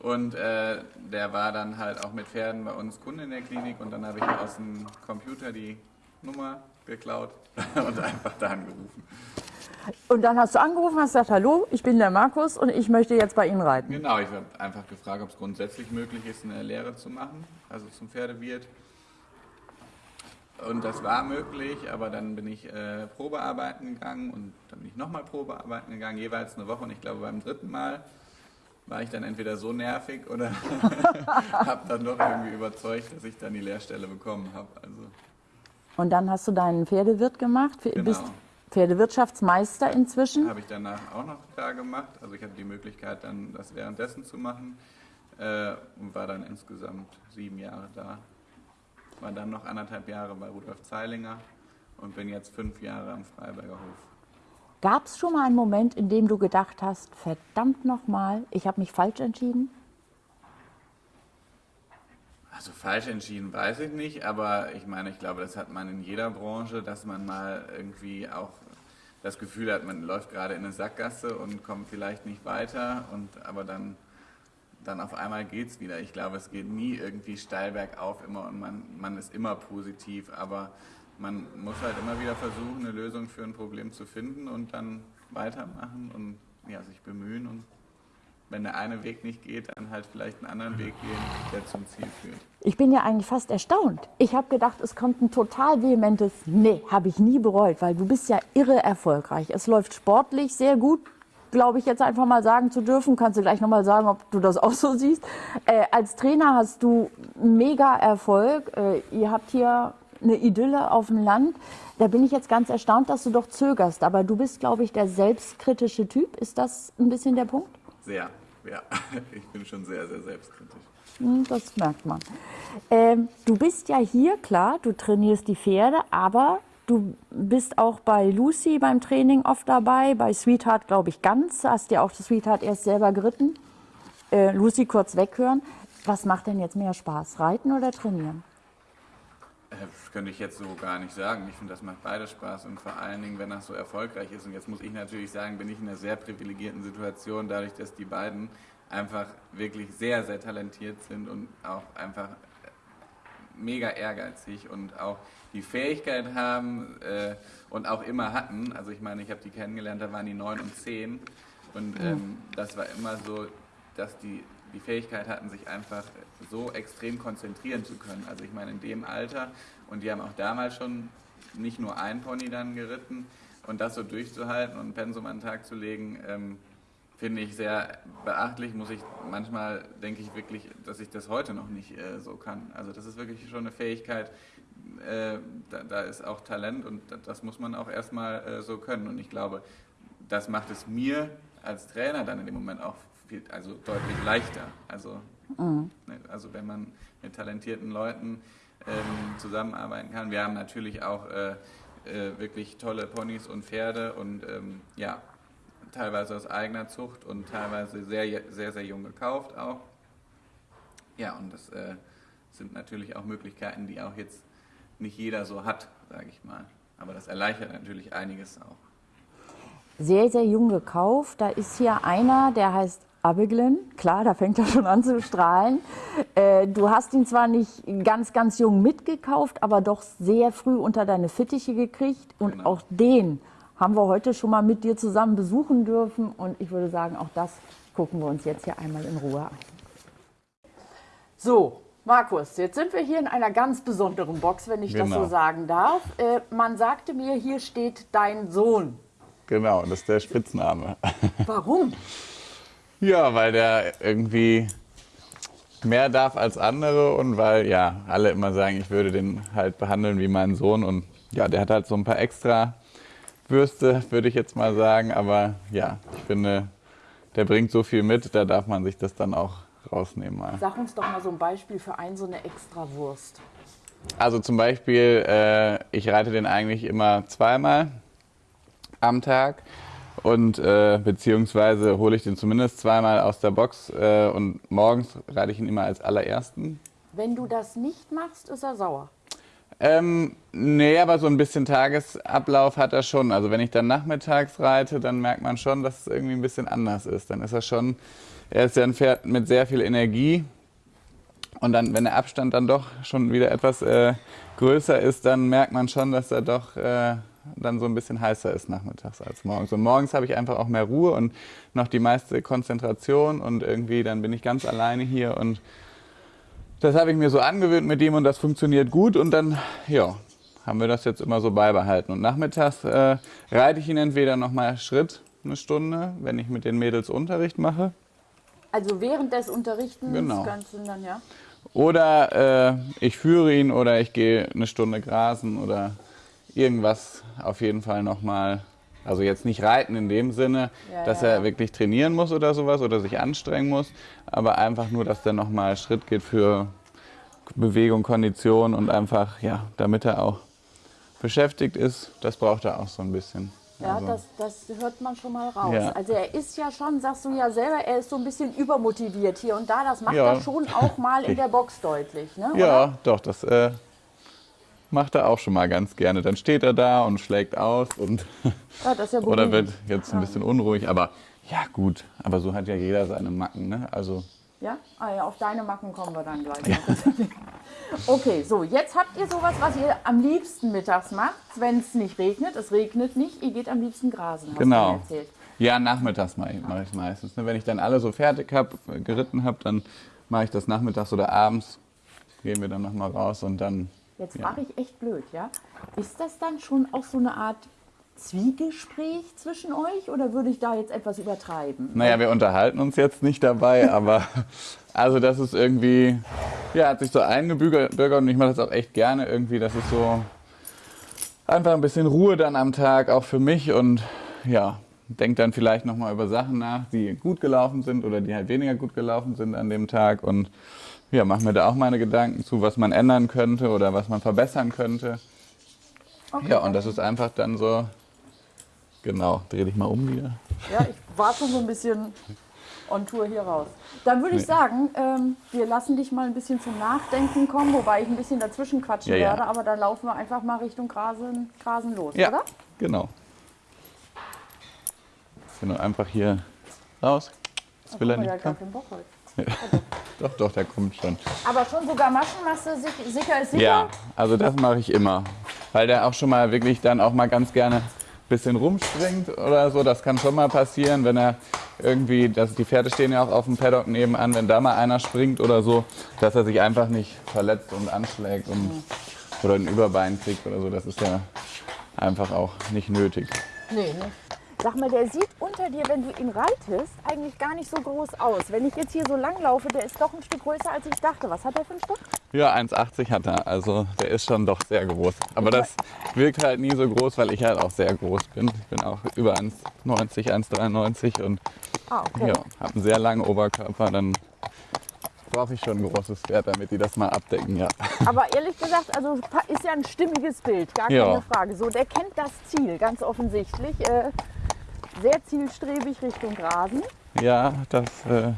Und äh, der war dann halt auch mit Pferden bei uns Kunde in der Klinik und dann habe ich aus dem Computer die Nummer geklaut und einfach da angerufen. Und dann hast du angerufen, hast gesagt, hallo, ich bin der Markus und ich möchte jetzt bei Ihnen reiten. Genau, ich habe einfach gefragt, ob es grundsätzlich möglich ist, eine Lehre zu machen, also zum Pferdewirt. Und das war möglich, aber dann bin ich äh, Probearbeiten gegangen und dann bin ich nochmal Probearbeiten gegangen, jeweils eine Woche. Und ich glaube, beim dritten Mal war ich dann entweder so nervig oder habe dann doch irgendwie überzeugt, dass ich dann die Lehrstelle bekommen habe. Also, Und dann hast du deinen Pferdewirt gemacht, Genau. bist Pferdewirtschaftsmeister inzwischen. habe ich danach auch noch da gemacht. Also ich hatte die Möglichkeit, dann das währenddessen zu machen äh, und war dann insgesamt sieben Jahre da. War dann noch anderthalb Jahre bei Rudolf Zeilinger und bin jetzt fünf Jahre am Freiberger Hof. Gab es schon mal einen Moment, in dem du gedacht hast, verdammt nochmal, ich habe mich falsch entschieden? Also falsch entschieden weiß ich nicht, aber ich meine, ich glaube, das hat man in jeder Branche, dass man mal irgendwie auch das Gefühl hat, man läuft gerade in eine Sackgasse und kommt vielleicht nicht weiter und aber dann dann auf einmal geht's wieder. Ich glaube, es geht nie irgendwie steil bergauf immer und man, man ist immer positiv, aber man muss halt immer wieder versuchen, eine Lösung für ein Problem zu finden und dann weitermachen und ja, sich bemühen und wenn der eine Weg nicht geht, dann halt vielleicht einen anderen Weg gehen, der zum Ziel führt. Ich bin ja eigentlich fast erstaunt. Ich habe gedacht, es kommt ein total vehementes Nee, habe ich nie bereut, weil du bist ja irre erfolgreich. Es läuft sportlich sehr gut, glaube ich, jetzt einfach mal sagen zu dürfen. Kannst du gleich nochmal sagen, ob du das auch so siehst. Äh, als Trainer hast du mega Erfolg. Äh, ihr habt hier eine Idylle auf dem Land. Da bin ich jetzt ganz erstaunt, dass du doch zögerst. Aber du bist, glaube ich, der selbstkritische Typ. Ist das ein bisschen der Punkt? Sehr, ja. Ich bin schon sehr, sehr selbstkritisch. Hm, Das merkt man. Ähm, du bist ja hier, klar, du trainierst die Pferde, aber du bist auch bei Lucy beim Training oft dabei, bei Sweetheart glaube ich ganz, hast ja auch das Sweetheart erst selber geritten. Äh, Lucy kurz weghören. Was macht denn jetzt mehr Spaß, reiten oder trainieren? Äh, Das könnte ich jetzt so gar nicht sagen. Ich finde, das macht beides Spaß und vor allen Dingen, wenn das so erfolgreich ist. Und jetzt muss ich natürlich sagen, bin ich in einer sehr privilegierten Situation, dadurch, dass die beiden einfach wirklich sehr, sehr talentiert sind und auch einfach mega ehrgeizig und auch die Fähigkeit haben äh, und auch immer hatten. Also ich meine, ich habe die kennengelernt, da waren die neun und zehn und ähm, das war immer so, dass die die Fähigkeit hatten, sich einfach so extrem konzentrieren zu können. Also ich meine, in dem Alter und die haben auch damals schon nicht nur ein Pony dann geritten und das so durchzuhalten und ein Pensum an den Tag zu legen, ähm, finde ich sehr beachtlich. Muss ich manchmal denke ich wirklich, dass ich das heute noch nicht äh, so kann. Also das ist wirklich schon eine Fähigkeit. Äh, da, da ist auch Talent und da- das muss man auch erstmal äh, so können. Und ich glaube, das macht es mir als Trainer dann in dem Moment auch viel, also deutlich leichter. Also, ne, also wenn man mit talentierten Leuten ähm, zusammenarbeiten kann. Wir haben natürlich auch äh, äh, wirklich tolle Ponys und Pferde und ähm, ja, teilweise aus eigener Zucht und teilweise sehr, sehr, sehr jung gekauft auch. Ja, und das äh, sind natürlich auch Möglichkeiten, die auch jetzt nicht jeder so hat, sage ich mal. Aber das erleichtert natürlich einiges auch. Sehr, sehr jung gekauft. Da ist hier einer, der heißt Abiglin. Klar, da fängt er schon an zu strahlen. Äh, du hast ihn zwar nicht ganz, ganz jung mitgekauft, aber doch sehr früh unter deine Fittiche gekriegt. Und Genau. auch den haben wir heute schon mal mit dir zusammen besuchen dürfen. Und ich würde sagen, auch das gucken wir uns jetzt hier einmal in Ruhe an. So, Markus, jetzt sind wir hier in einer ganz besonderen Box, wenn ich das Genau. so sagen darf. Äh, man sagte mir, hier steht dein Sohn. Genau, das ist der Spitzname. Warum? Ja, weil der irgendwie mehr darf als andere und weil ja alle immer sagen, ich würde den halt behandeln wie meinen Sohn und ja, der hat halt so ein paar extra Würste, würde ich jetzt mal sagen, aber ja, ich finde, der bringt so viel mit, da darf man sich das dann auch rausnehmen mal. Sag uns doch mal so ein Beispiel für ein so eine Extrawurst. Also zum Beispiel, äh, ich reite den eigentlich immer zweimal am Tag und äh, beziehungsweise hole ich den zumindest zweimal aus der Box äh, und morgens reite ich ihn immer als allerersten. Wenn du das nicht machst, ist er sauer. Ähm, nee, aber so ein bisschen Tagesablauf hat er schon. Also wenn ich dann nachmittags reite, dann merkt man schon, dass es irgendwie ein bisschen anders ist. Dann ist er schon, er ist ja ein Pferd mit sehr viel Energie. Und dann, wenn der Abstand dann doch schon wieder etwas äh, größer ist, dann merkt man schon, dass er doch äh, dann so ein bisschen heißer ist nachmittags als morgens. Und morgens habe ich einfach auch mehr Ruhe und noch die meiste Konzentration und irgendwie dann bin ich ganz alleine hier und das habe ich mir so angewöhnt mit ihm und das funktioniert gut und dann, ja, haben wir das jetzt immer so beibehalten. Und nachmittags äh, reite ich ihn entweder nochmal Schritt, eine Stunde, wenn ich mit den Mädels Unterricht mache. Also während des Unterrichtens Genau. kannst du dann, ja? Oder äh, ich führe ihn oder ich gehe eine Stunde grasen oder irgendwas auf jeden Fall nochmal. Also jetzt nicht reiten in dem Sinne, Ja, dass ja, er ja. wirklich trainieren muss oder sowas oder sich anstrengen muss, aber einfach nur, dass der nochmal Schritt geht für Bewegung, Kondition und einfach, ja, damit er auch beschäftigt ist, das braucht er auch so ein bisschen. Ja, Also- das, das hört man schon mal raus. Ja. Also er ist ja schon, sagst du ja selber, er ist so ein bisschen übermotiviert hier und da. Das macht Ja. er schon auch mal in der Box deutlich, ne? Ja, Oder? doch, das äh, macht er auch schon mal ganz gerne. Dann steht er da und schlägt aus und Ja, das ist ja oder wird jetzt ein bisschen unruhig. Aber ja, gut. Aber so hat ja jeder seine Macken. Ne? Also Ja? Ah ja, auf deine Macken kommen wir dann gleich. noch. okay, so, jetzt habt ihr sowas, was ihr am liebsten mittags macht, wenn es nicht regnet. Es regnet nicht, ihr geht am liebsten grasen, hast Genau. du mir erzählt. ja, nachmittags mache ich es meistens. Ne? Wenn ich dann alle so fertig habe, geritten habe, dann mache ich das nachmittags oder abends. Gehen wir dann nochmal raus und dann. Jetzt Ja. frage ich echt blöd, ja? Ist das dann schon auch so eine Art Zwiegespräch zwischen euch oder würde ich da jetzt etwas übertreiben? Naja, wir unterhalten uns jetzt nicht dabei, aber also das ist irgendwie, ja, hat sich so eingebürgert und ich mache das auch echt gerne irgendwie. Das ist so einfach ein bisschen Ruhe dann am Tag, auch für mich und ja, denke dann vielleicht nochmal über Sachen nach, die gut gelaufen sind oder die halt weniger gut gelaufen sind an dem Tag und ja, mache mir da auch meine Gedanken zu, was man ändern könnte oder was man verbessern könnte. Ja, und das ist einfach dann so, genau, dreh dich mal um wieder. Ja, ich war schon so ein bisschen on Tour hier raus. Dann würde ich Nee. sagen, ähm, wir lassen dich mal ein bisschen zum Nachdenken kommen, wobei ich ein bisschen dazwischen quatschen Ja, ja. werde, aber dann laufen wir einfach mal Richtung Grasen, Grasen los, Ja, oder? genau. Genau, einfach hier raus. Das will er nicht. Komm. gar keinen Bock heute. Doch, doch, der kommt schon. Aber schon sogar Maschenmasse, sich- sicher ist sicher. Ja, also das mache ich immer. Weil der auch schon mal wirklich dann auch mal ganz gerne bisschen rumspringt oder so. Das kann schon mal passieren, wenn er irgendwie, dass die Pferde stehen ja auch auf dem Paddock nebenan, wenn da mal einer springt oder so, dass er sich einfach nicht verletzt und anschlägt und, oder ein Überbein kriegt oder so. Das ist ja einfach auch nicht nötig. Nee, ne? Sag mal, der sieht unter dir, wenn du ihn reitest, eigentlich gar nicht so groß aus. Wenn ich jetzt hier so lang laufe, der ist doch ein Stück größer, als ich dachte. Was hat der für ein Stück? Ja, 1,80 hat er. Also der ist schon doch sehr groß. Aber das wirkt halt nie so groß, weil ich halt auch sehr groß bin. Ich bin auch über 1,90, 1,93 und Ah, okay. ja, habe einen sehr langen Oberkörper. Dann brauche ich schon ein großes Pferd, damit die das mal abdecken. Ja, Aber ehrlich gesagt, also ist ja ein stimmiges Bild, gar Ja. keine Frage. So, der kennt das Ziel, ganz offensichtlich. Äh, sehr zielstrebig Richtung Grasen. ja das. Äh,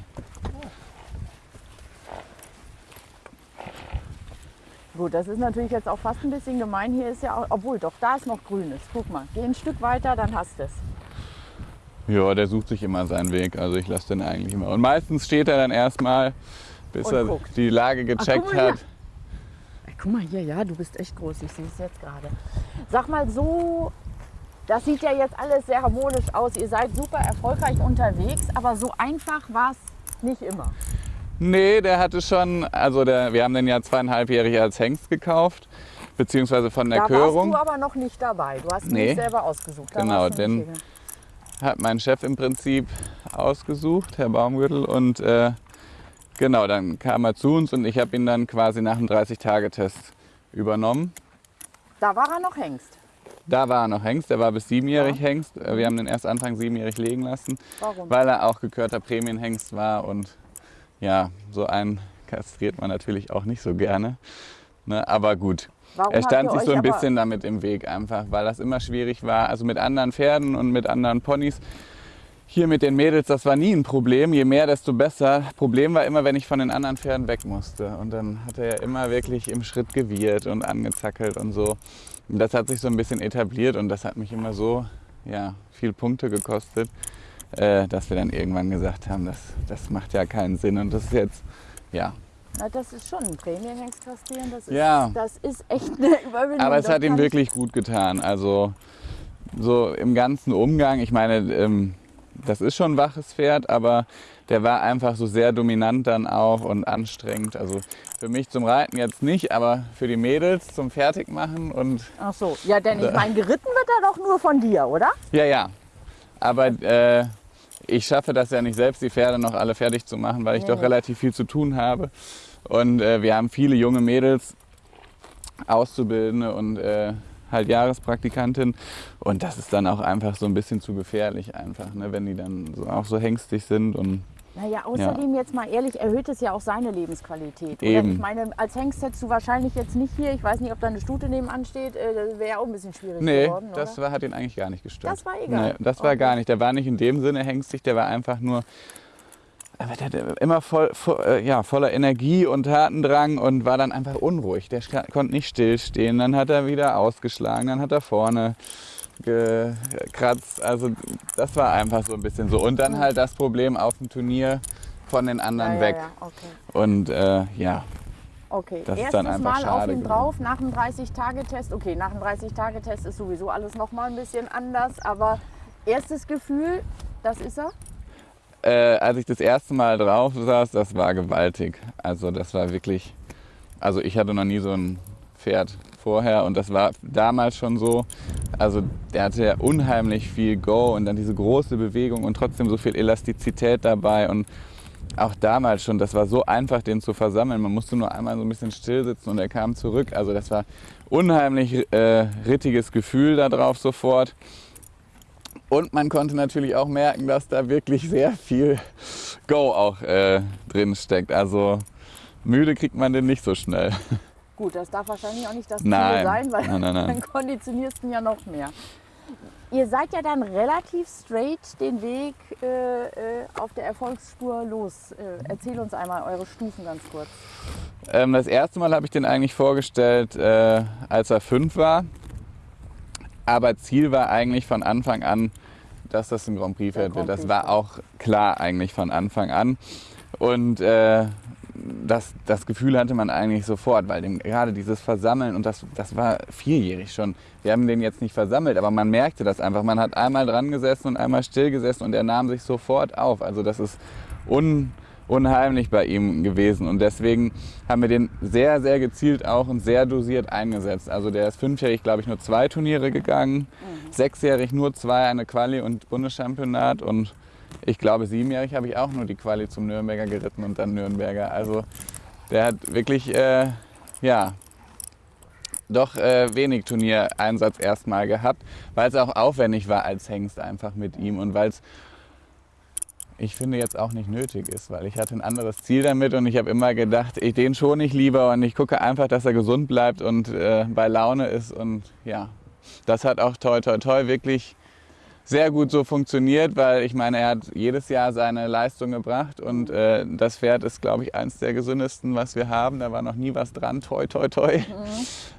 Gut, das ist natürlich jetzt auch fast ein bisschen gemein. Hier ist ja auch, obwohl doch, da ist noch Grünes. Guck mal, geh ein Stück weiter, dann hast du es. ja, der sucht sich immer seinen Weg. Also ich lasse den eigentlich immer. Und meistens steht er dann erstmal, bis Und er guckt. die Lage gecheckt hier. hat. Ey, Guck mal hier, ja, du bist echt groß, ich sehe es jetzt gerade. Sag mal so, das sieht ja jetzt alles sehr harmonisch aus. Ihr seid super erfolgreich unterwegs, aber so einfach war es nicht immer. Nee, der hatte schon, also der, wir haben den ja zweieinhalbjährig als Hengst gekauft, beziehungsweise von der da Körung. warst du aber noch nicht dabei. Du hast ihn Nee. selber ausgesucht. Da Genau, hier. hat mein Chef im Prinzip ausgesucht, Herr Baumgürtel. Und äh, genau, dann kam er zu uns und ich habe ihn dann quasi nach dem 30-Tage-Test übernommen. Da war er noch Hengst. Da war er noch Hengst, er war bis siebenjährig Hengst. Äh, Wir haben den erst Anfang siebenjährig legen lassen, Warum? weil er auch gekörter Prämienhengst war und ja, so einen kastriert man natürlich auch nicht so gerne. Ne? Aber gut, Warum er stand sich so ein bisschen damit im Weg einfach, weil das immer schwierig war. Also mit anderen Pferden und mit anderen Ponys. Hier mit den Mädels, das war nie ein Problem. Je mehr, desto besser. Problem war immer, wenn ich von den anderen Pferden weg musste. Und dann hat er ja immer wirklich im Schritt gewirrt und angezackelt und so. Und das hat sich so ein bisschen etabliert und das hat mich immer so ja, viel Punkte gekostet, äh, dass wir dann irgendwann gesagt haben, das, das macht ja keinen Sinn. Und das ist jetzt, ja, Na, das ist schon ein Prämienhengst kastrieren. Das ist, Ja. das ist echt eine Überwindung. Aber es hat ihm wirklich gut getan. Also so im ganzen Umgang, ich meine, ähm, das ist schon ein waches Pferd, aber der war einfach so sehr dominant dann auch und anstrengend. Also für mich zum Reiten jetzt nicht, aber für die Mädels zum Fertigmachen und Ach so, ja, denn ich meine, geritten wird er doch nur von dir, oder? ja, ja. Aber äh, ich schaffe das ja nicht selbst, die Pferde noch alle fertig zu machen, weil ich Nee, doch nee. relativ viel zu tun habe. Und äh, wir haben viele junge Mädels, Auszubildende und äh, halt Jahrespraktikantin. Und das ist dann auch einfach so ein bisschen zu gefährlich einfach, ne, wenn die dann so, auch so hängstig sind. Und Naja, außerdem jetzt mal ehrlich, erhöht es ja auch seine Lebensqualität. Oder? Eben. Ich meine, als Hengst hättest du wahrscheinlich jetzt nicht hier, ich weiß nicht, ob da eine Stute nebenan steht, äh, das wäre ja auch ein bisschen schwierig nee, geworden, das oder? war, hat ihn eigentlich gar nicht gestört. Das war egal. Nee, das war Okay. gar nicht. Der war nicht in dem Sinne hängstig, der war einfach nur aber der, der immer voll, voll, äh, ja, voller Energie und Tatendrang und war dann einfach unruhig. Der konnte nicht stillstehen. Dann hat er wieder ausgeschlagen, dann hat er vorne gekratzt. Also das war einfach so ein bisschen so. Und dann halt das Problem auf dem Turnier von den anderen ja, weg. Ja, ja, okay. Und äh, ja, Okay, Das ist erstes dann einfach Mal auf schade ihn gewesen. drauf nach dem 30-Tage-Test. Okay, nach dem 30-Tage-Test ist sowieso alles noch mal ein bisschen anders, aber erstes Gefühl, das ist er. äh, als ich das erste Mal drauf saß, das war gewaltig. Also das war wirklich, also ich hatte noch nie so ein Pferd vorher und das war damals schon so. Also der hatte ja unheimlich viel Go und dann diese große Bewegung und trotzdem so viel Elastizität dabei und auch damals schon, das war so einfach, den zu versammeln. Man musste nur einmal so ein bisschen still sitzen und er kam zurück. Also das war unheimlich äh, rittiges Gefühl da drauf sofort. Und man konnte natürlich auch merken, dass da wirklich sehr viel Go auch äh, drin steckt. Also müde kriegt man den nicht so schnell. Gut, das darf wahrscheinlich auch nicht das Ziel Nein. sein, weil Nein, nein, nein. dann konditionierst du ihn ja noch mehr. Ihr seid ja dann relativ straight den Weg äh, äh, auf der Erfolgsspur los. Äh, erzähl uns einmal eure Stufen ganz kurz. Ähm, das erste Mal habe ich den eigentlich vorgestellt, äh, als er fünf war. Aber Ziel war eigentlich von Anfang an, dass das ein Grand Prix Der Pferd wird. Das war auch klar eigentlich von Anfang an. Und äh, das, das Gefühl hatte man eigentlich sofort, weil dem, gerade dieses Versammeln, und das, das war vierjährig schon. Wir haben den jetzt nicht versammelt, aber man merkte das einfach. Man hat einmal dran gesessen und einmal still gesessen und er nahm sich sofort auf. Also das ist un, unheimlich bei ihm gewesen. Und deswegen haben wir den sehr, sehr gezielt auch und sehr dosiert eingesetzt. Also der ist fünfjährig, glaube ich, nur zwei Turniere gegangen, sechsjährig nur zwei, eine Quali und Bundeschampionat und ich glaube, siebenjährig habe ich auch nur die Quali zum Nürnberger geritten und dann Nürnberger. Also der hat wirklich, äh, ja, doch äh, wenig Turniereinsatz erstmal gehabt, weil es auch aufwendig war als Hengst einfach mit ihm und weil es ich finde jetzt auch nicht nötig ist, weil ich hatte ein anderes Ziel damit und ich habe immer gedacht, ich, den schon ich lieber und ich gucke einfach, dass er gesund bleibt und äh, bei Laune ist und ja, das hat auch toi toi toi wirklich sehr gut so funktioniert, weil ich meine, er hat jedes Jahr seine Leistung gebracht und äh, das Pferd ist, glaube ich, eins der gesündesten, was wir haben. Da war noch nie was dran, toi toi toi.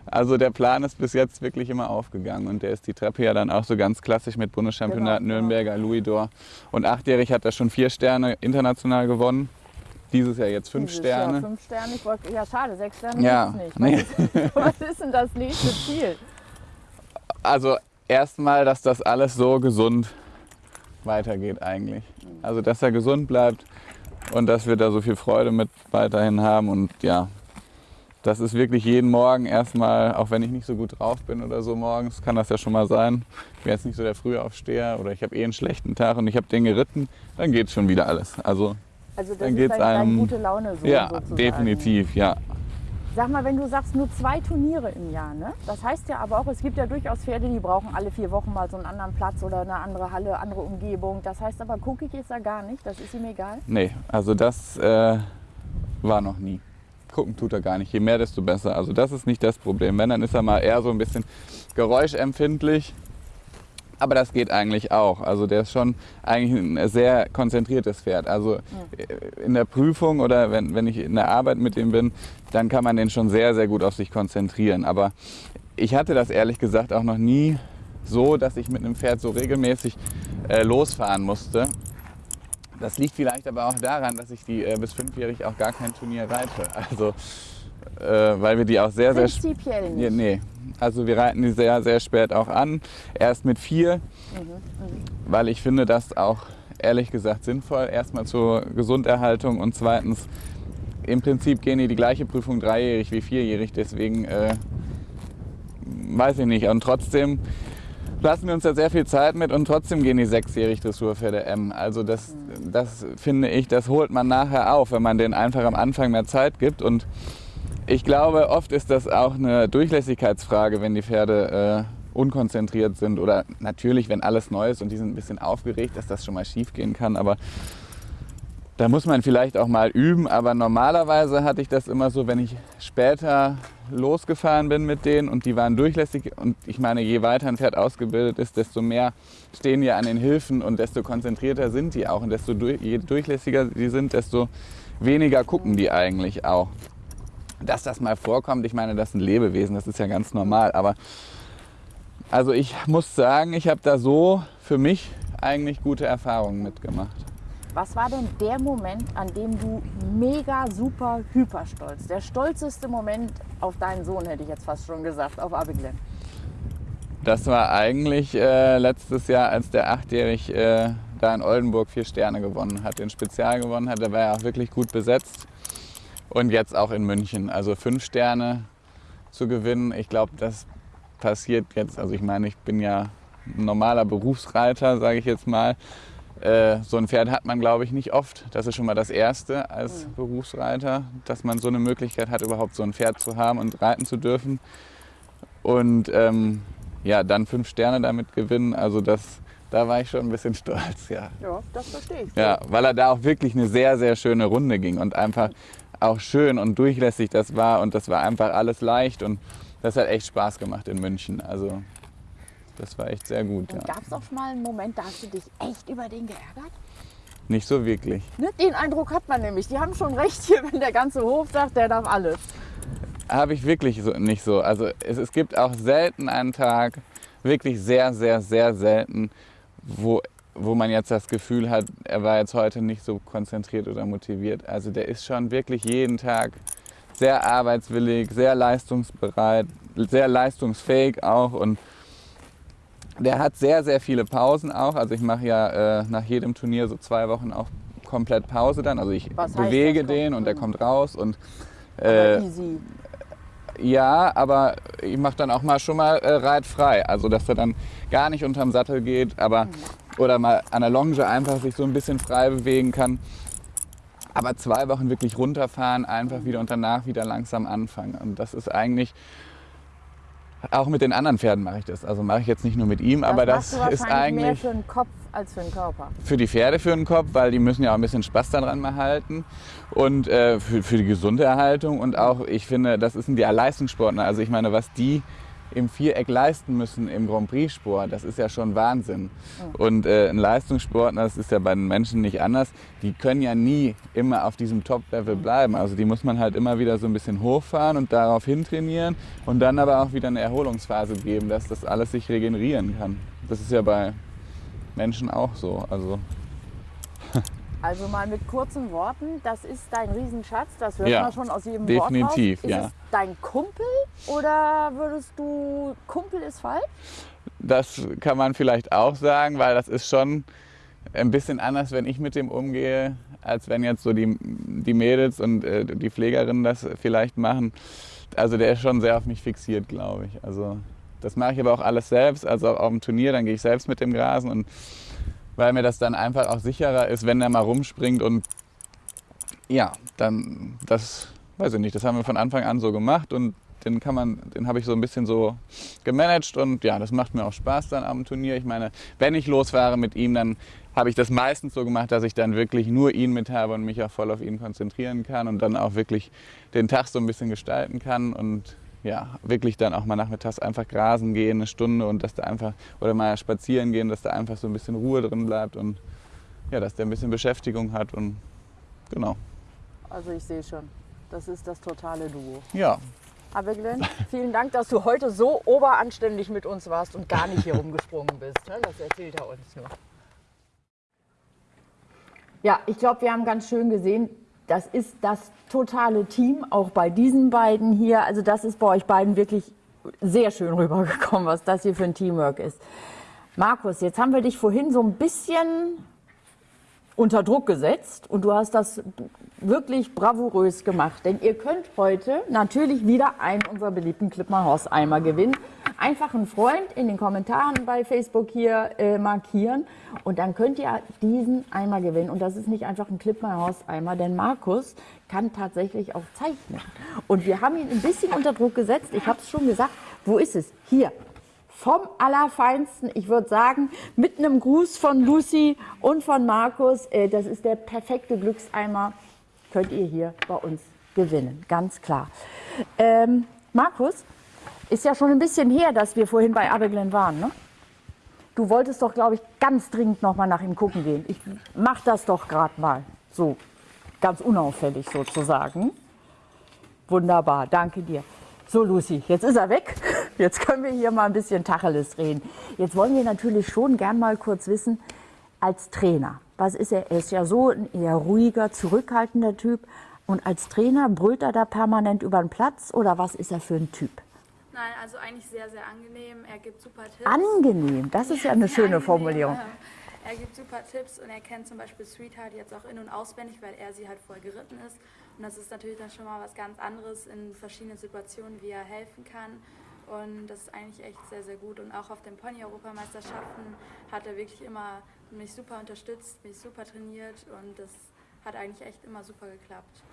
Also der Plan ist bis jetzt wirklich immer aufgegangen und der ist die Treppe ja dann auch so ganz klassisch mit Bundeschampionat Genau. Nürnberger, Louis d'Or. Und achtjährig hat er schon vier Sterne international gewonnen. Dieses Jahr jetzt fünf Dieses Jahr Sterne. Fünf Sterne, ich wollte, ja schade, sechs Sterne Ja, nicht. nee. Was ist denn das nächste Ziel? Also erstmal, dass das alles so gesund weitergeht eigentlich. Also dass er gesund bleibt und dass wir da so viel Freude mit weiterhin haben und ja, das ist wirklich jeden Morgen erstmal, auch wenn ich nicht so gut drauf bin oder so morgens, kann das ja schon mal sein. Ich bin jetzt nicht so der Frühaufsteher oder ich habe eh einen schlechten Tag und ich habe den geritten, dann geht schon wieder alles. Also Also das Dann ist geht's dein einem- gute Laune so ja, sozusagen. definitiv, ja. Sag mal, wenn du sagst, nur zwei Turniere im Jahr, ne? Das heißt ja aber auch, es gibt ja durchaus Pferde, die brauchen alle vier Wochen mal so einen anderen Platz oder eine andere Halle, andere Umgebung. Das heißt aber, gucke ich jetzt da gar nicht, das ist ihm egal. Nee, also das äh, war noch nie. Gucken tut er gar nicht. Je mehr, desto besser. Also das ist nicht das Problem. Wenn, dann ist er mal eher so ein bisschen geräuschempfindlich. Aber das geht eigentlich auch. Also der ist schon eigentlich ein sehr konzentriertes Pferd. Also äh, in der Prüfung oder wenn, wenn ich in der Arbeit mit ihm bin, dann kann man den schon sehr, sehr gut auf sich konzentrieren. Aber ich hatte das ehrlich gesagt auch noch nie so, dass ich mit einem Pferd so regelmäßig äh, losfahren musste. Das liegt vielleicht aber auch daran, dass ich die äh, bis fünfjährig auch gar kein Turnier reite. Also äh, weil wir die auch sehr, sehr Prinzipiell nicht. nee. Also wir reiten die sehr, sehr spät auch an. Erst mit vier, weil ich finde das auch ehrlich gesagt sinnvoll. Erstmal zur Gesunderhaltung und zweitens im Prinzip gehen die die gleiche Prüfung dreijährig wie vierjährig. Deswegen äh, weiß ich nicht. Und trotzdem lassen wir uns da sehr viel Zeit mit und trotzdem gehen die sechsjährig Dressurpferde M. Also das, das finde ich, das holt man nachher auf, wenn man denen einfach am Anfang mehr Zeit gibt. Und ich glaube, oft ist das auch eine Durchlässigkeitsfrage, wenn die Pferde äh, unkonzentriert sind oder natürlich, wenn alles neu ist und die sind ein bisschen aufgeregt, dass das schon mal schief gehen kann. Aber da muss man vielleicht auch mal üben. Aber normalerweise hatte ich das immer so, wenn ich später losgefahren bin mit denen und die waren durchlässig. Und ich meine, je weiter ein Pferd ausgebildet ist, desto mehr stehen die an den Hilfen und desto konzentrierter sind die auch. Und desto durch, je durchlässiger die sind, desto weniger gucken die eigentlich auch dass das mal vorkommt, ich meine, das sind Lebewesen, das ist ja ganz normal. Aber also ich muss sagen, ich habe da so für mich eigentlich gute Erfahrungen mitgemacht. Was war denn der Moment, an dem du mega, super, hyper stolz, der stolzeste Moment auf deinen Sohn, hätte ich jetzt fast schon gesagt, auf Abiglen? Das war eigentlich äh, letztes Jahr, als der achtjährig äh, da in Oldenburg vier Sterne gewonnen hat, den Spezial gewonnen hat. Der war ja auch wirklich gut besetzt. Und jetzt auch in München. Also fünf Sterne zu gewinnen, ich glaube, das passiert jetzt. Also ich meine, ich bin ja ein normaler Berufsreiter, sage ich jetzt mal. Äh, so ein Pferd hat man, glaube ich, nicht oft. Das ist schon mal das Erste als Berufsreiter, dass man so eine Möglichkeit hat, überhaupt so ein Pferd zu haben und reiten zu dürfen. Und ähm, ja, dann fünf Sterne damit gewinnen, also das, da war ich schon ein bisschen stolz, ja. Ja, das verstehe ich. Ja, weil er da auch wirklich eine sehr, sehr schöne Runde ging und einfach auch schön und durchlässig das war und das war einfach alles leicht und das hat echt Spaß gemacht in München. Also das war echt sehr gut. Ja. Gab es auch mal einen Moment, da hast du dich echt über den geärgert? Nicht so wirklich. Ne? Den Eindruck hat man nämlich. Die haben schon recht hier, wenn der ganze Hof sagt, der darf alles. Habe ich wirklich so, nicht so. Also es, es gibt auch selten einen Tag, wirklich sehr, sehr, sehr selten, wo, wo man jetzt das Gefühl hat, er war jetzt heute nicht so konzentriert oder motiviert. Also der ist schon wirklich jeden Tag sehr arbeitswillig, sehr leistungsbereit, sehr leistungsfähig auch und der hat sehr, sehr viele Pausen auch. Also ich mache ja äh, nach jedem Turnier so zwei Wochen auch komplett Pause dann. Also ich Was heißt bewege das? den und der kommt raus und äh, easy. ja, aber ich mache dann auch mal schon mal äh, reitfrei. Also dass er dann gar nicht unterm Sattel geht, aber oder mal an der Longe einfach sich so ein bisschen frei bewegen kann. Aber zwei Wochen wirklich runterfahren, einfach wieder und danach wieder langsam anfangen. Und das ist eigentlich auch mit den anderen Pferden mache ich das. Also mache ich jetzt nicht nur mit ihm, aber das machst du ist wahrscheinlich mehr eigentlich für den Kopf als für den Körper. für die Pferde für den Kopf, weil die müssen ja auch ein bisschen Spaß daran mal halten und äh, für, für die gesunde Erhaltung und auch, ich finde, das sind ja Leistungssportler. Also ich meine, was die im Viereck leisten müssen im Grand Prix-Sport, das ist ja schon Wahnsinn. Und äh, ein Leistungssportler, das ist ja bei den Menschen nicht anders, die können ja nie immer auf diesem Top-Level bleiben. Also die muss man halt immer wieder so ein bisschen hochfahren und darauf hintrainieren und dann aber auch wieder eine Erholungsphase geben, dass das alles sich regenerieren kann. Das ist ja bei Menschen auch so. Also Also mal mit kurzen Worten, das ist dein Riesenschatz, das hört Ja, man schon aus jedem definitiv, Wort raus. ja. Ist es dein Kumpel oder würdest du, Kumpel ist falsch? Das kann man vielleicht auch sagen, weil das ist schon ein bisschen anders, wenn ich mit dem umgehe, als wenn jetzt so die, die Mädels und äh, die Pflegerinnen das vielleicht machen. Also der ist schon sehr auf mich fixiert, glaube ich. Also das mache ich aber auch alles selbst. Also auch auf dem Turnier, dann gehe ich selbst mit dem Grasen und weil mir das dann einfach auch sicherer ist, wenn der mal rumspringt und ja, dann das weiß ich nicht, das haben wir von Anfang an so gemacht und den kann man, den habe ich so ein bisschen so gemanagt und ja, das macht mir auch Spaß dann am Turnier. Ich meine, wenn ich losfahre mit ihm, dann habe ich das meistens so gemacht, dass ich dann wirklich nur ihn mit habe und mich auch voll auf ihn konzentrieren kann und dann auch wirklich den Tag so ein bisschen gestalten kann und ja, wirklich dann auch mal nachmittags einfach grasen gehen, eine Stunde und dass da einfach, oder mal spazieren gehen, dass da einfach so ein bisschen Ruhe drin bleibt und ja, dass der ein bisschen Beschäftigung hat und genau. Also ich sehe schon, das ist das totale Duo. Ja, Aber Glenn, vielen Dank, dass du heute so oberanständig mit uns warst und gar nicht hier rumgesprungen bist. ne? Das erzählt er uns nur. Ja, ich glaube, wir haben ganz schön gesehen, das ist das totale Team, auch bei diesen beiden hier. Also das ist bei euch beiden wirklich sehr schön rübergekommen, was das hier für ein Teamwork ist. Markus, jetzt haben wir dich vorhin so ein bisschen unter Druck gesetzt und du hast das wirklich bravourös gemacht. Denn ihr könnt heute natürlich wieder einen unserer beliebten Clipmar Horse Eimer gewinnen. Einfach einen Freund in den Kommentaren bei Facebook hier äh, markieren und dann könnt ihr diesen Eimer gewinnen. Und das ist nicht einfach ein Clipmar Horse Eimer, denn Markus kann tatsächlich auch zeichnen. Und wir haben ihn ein bisschen unter Druck gesetzt. Ich habe es schon gesagt. Wo ist es? Hier vom Allerfeinsten. Ich würde sagen, mit einem Gruß von Lucy und von Markus. Äh, Das ist der perfekte Glückseimer. Könnt ihr hier bei uns gewinnen, ganz klar. Ähm, Markus, ist ja schon ein bisschen her, dass wir vorhin bei Abeglen waren. Ne? Du wolltest doch, glaube ich, ganz dringend noch mal nach ihm gucken gehen. Ich mach das doch gerade mal. So, ganz unauffällig sozusagen. Wunderbar, danke dir. So, Lucy, jetzt ist er weg. Jetzt können wir hier mal ein bisschen Tacheles reden. Jetzt wollen wir natürlich schon gern mal kurz wissen, als Trainer, was ist er? Er ist ja so ein eher ruhiger, zurückhaltender Typ. Und als Trainer brüllt er da permanent über den Platz oder was ist er für ein Typ? Nein, also eigentlich sehr, sehr angenehm. Er gibt super Tipps. Angenehm, das ist ja eine Sehr schöne angenehm, Formulierung. ja. Er gibt super Tipps und er kennt zum Beispiel Sweetheart jetzt auch in- und auswendig, weil er sie halt voll geritten ist. Und das ist natürlich dann schon mal was ganz anderes in verschiedenen Situationen, wie er helfen kann. Und das ist eigentlich echt sehr, sehr gut. Und auch auf den Pony-Europameisterschaften hat er wirklich immer mich super unterstützt, mich super trainiert und das hat eigentlich echt immer super geklappt.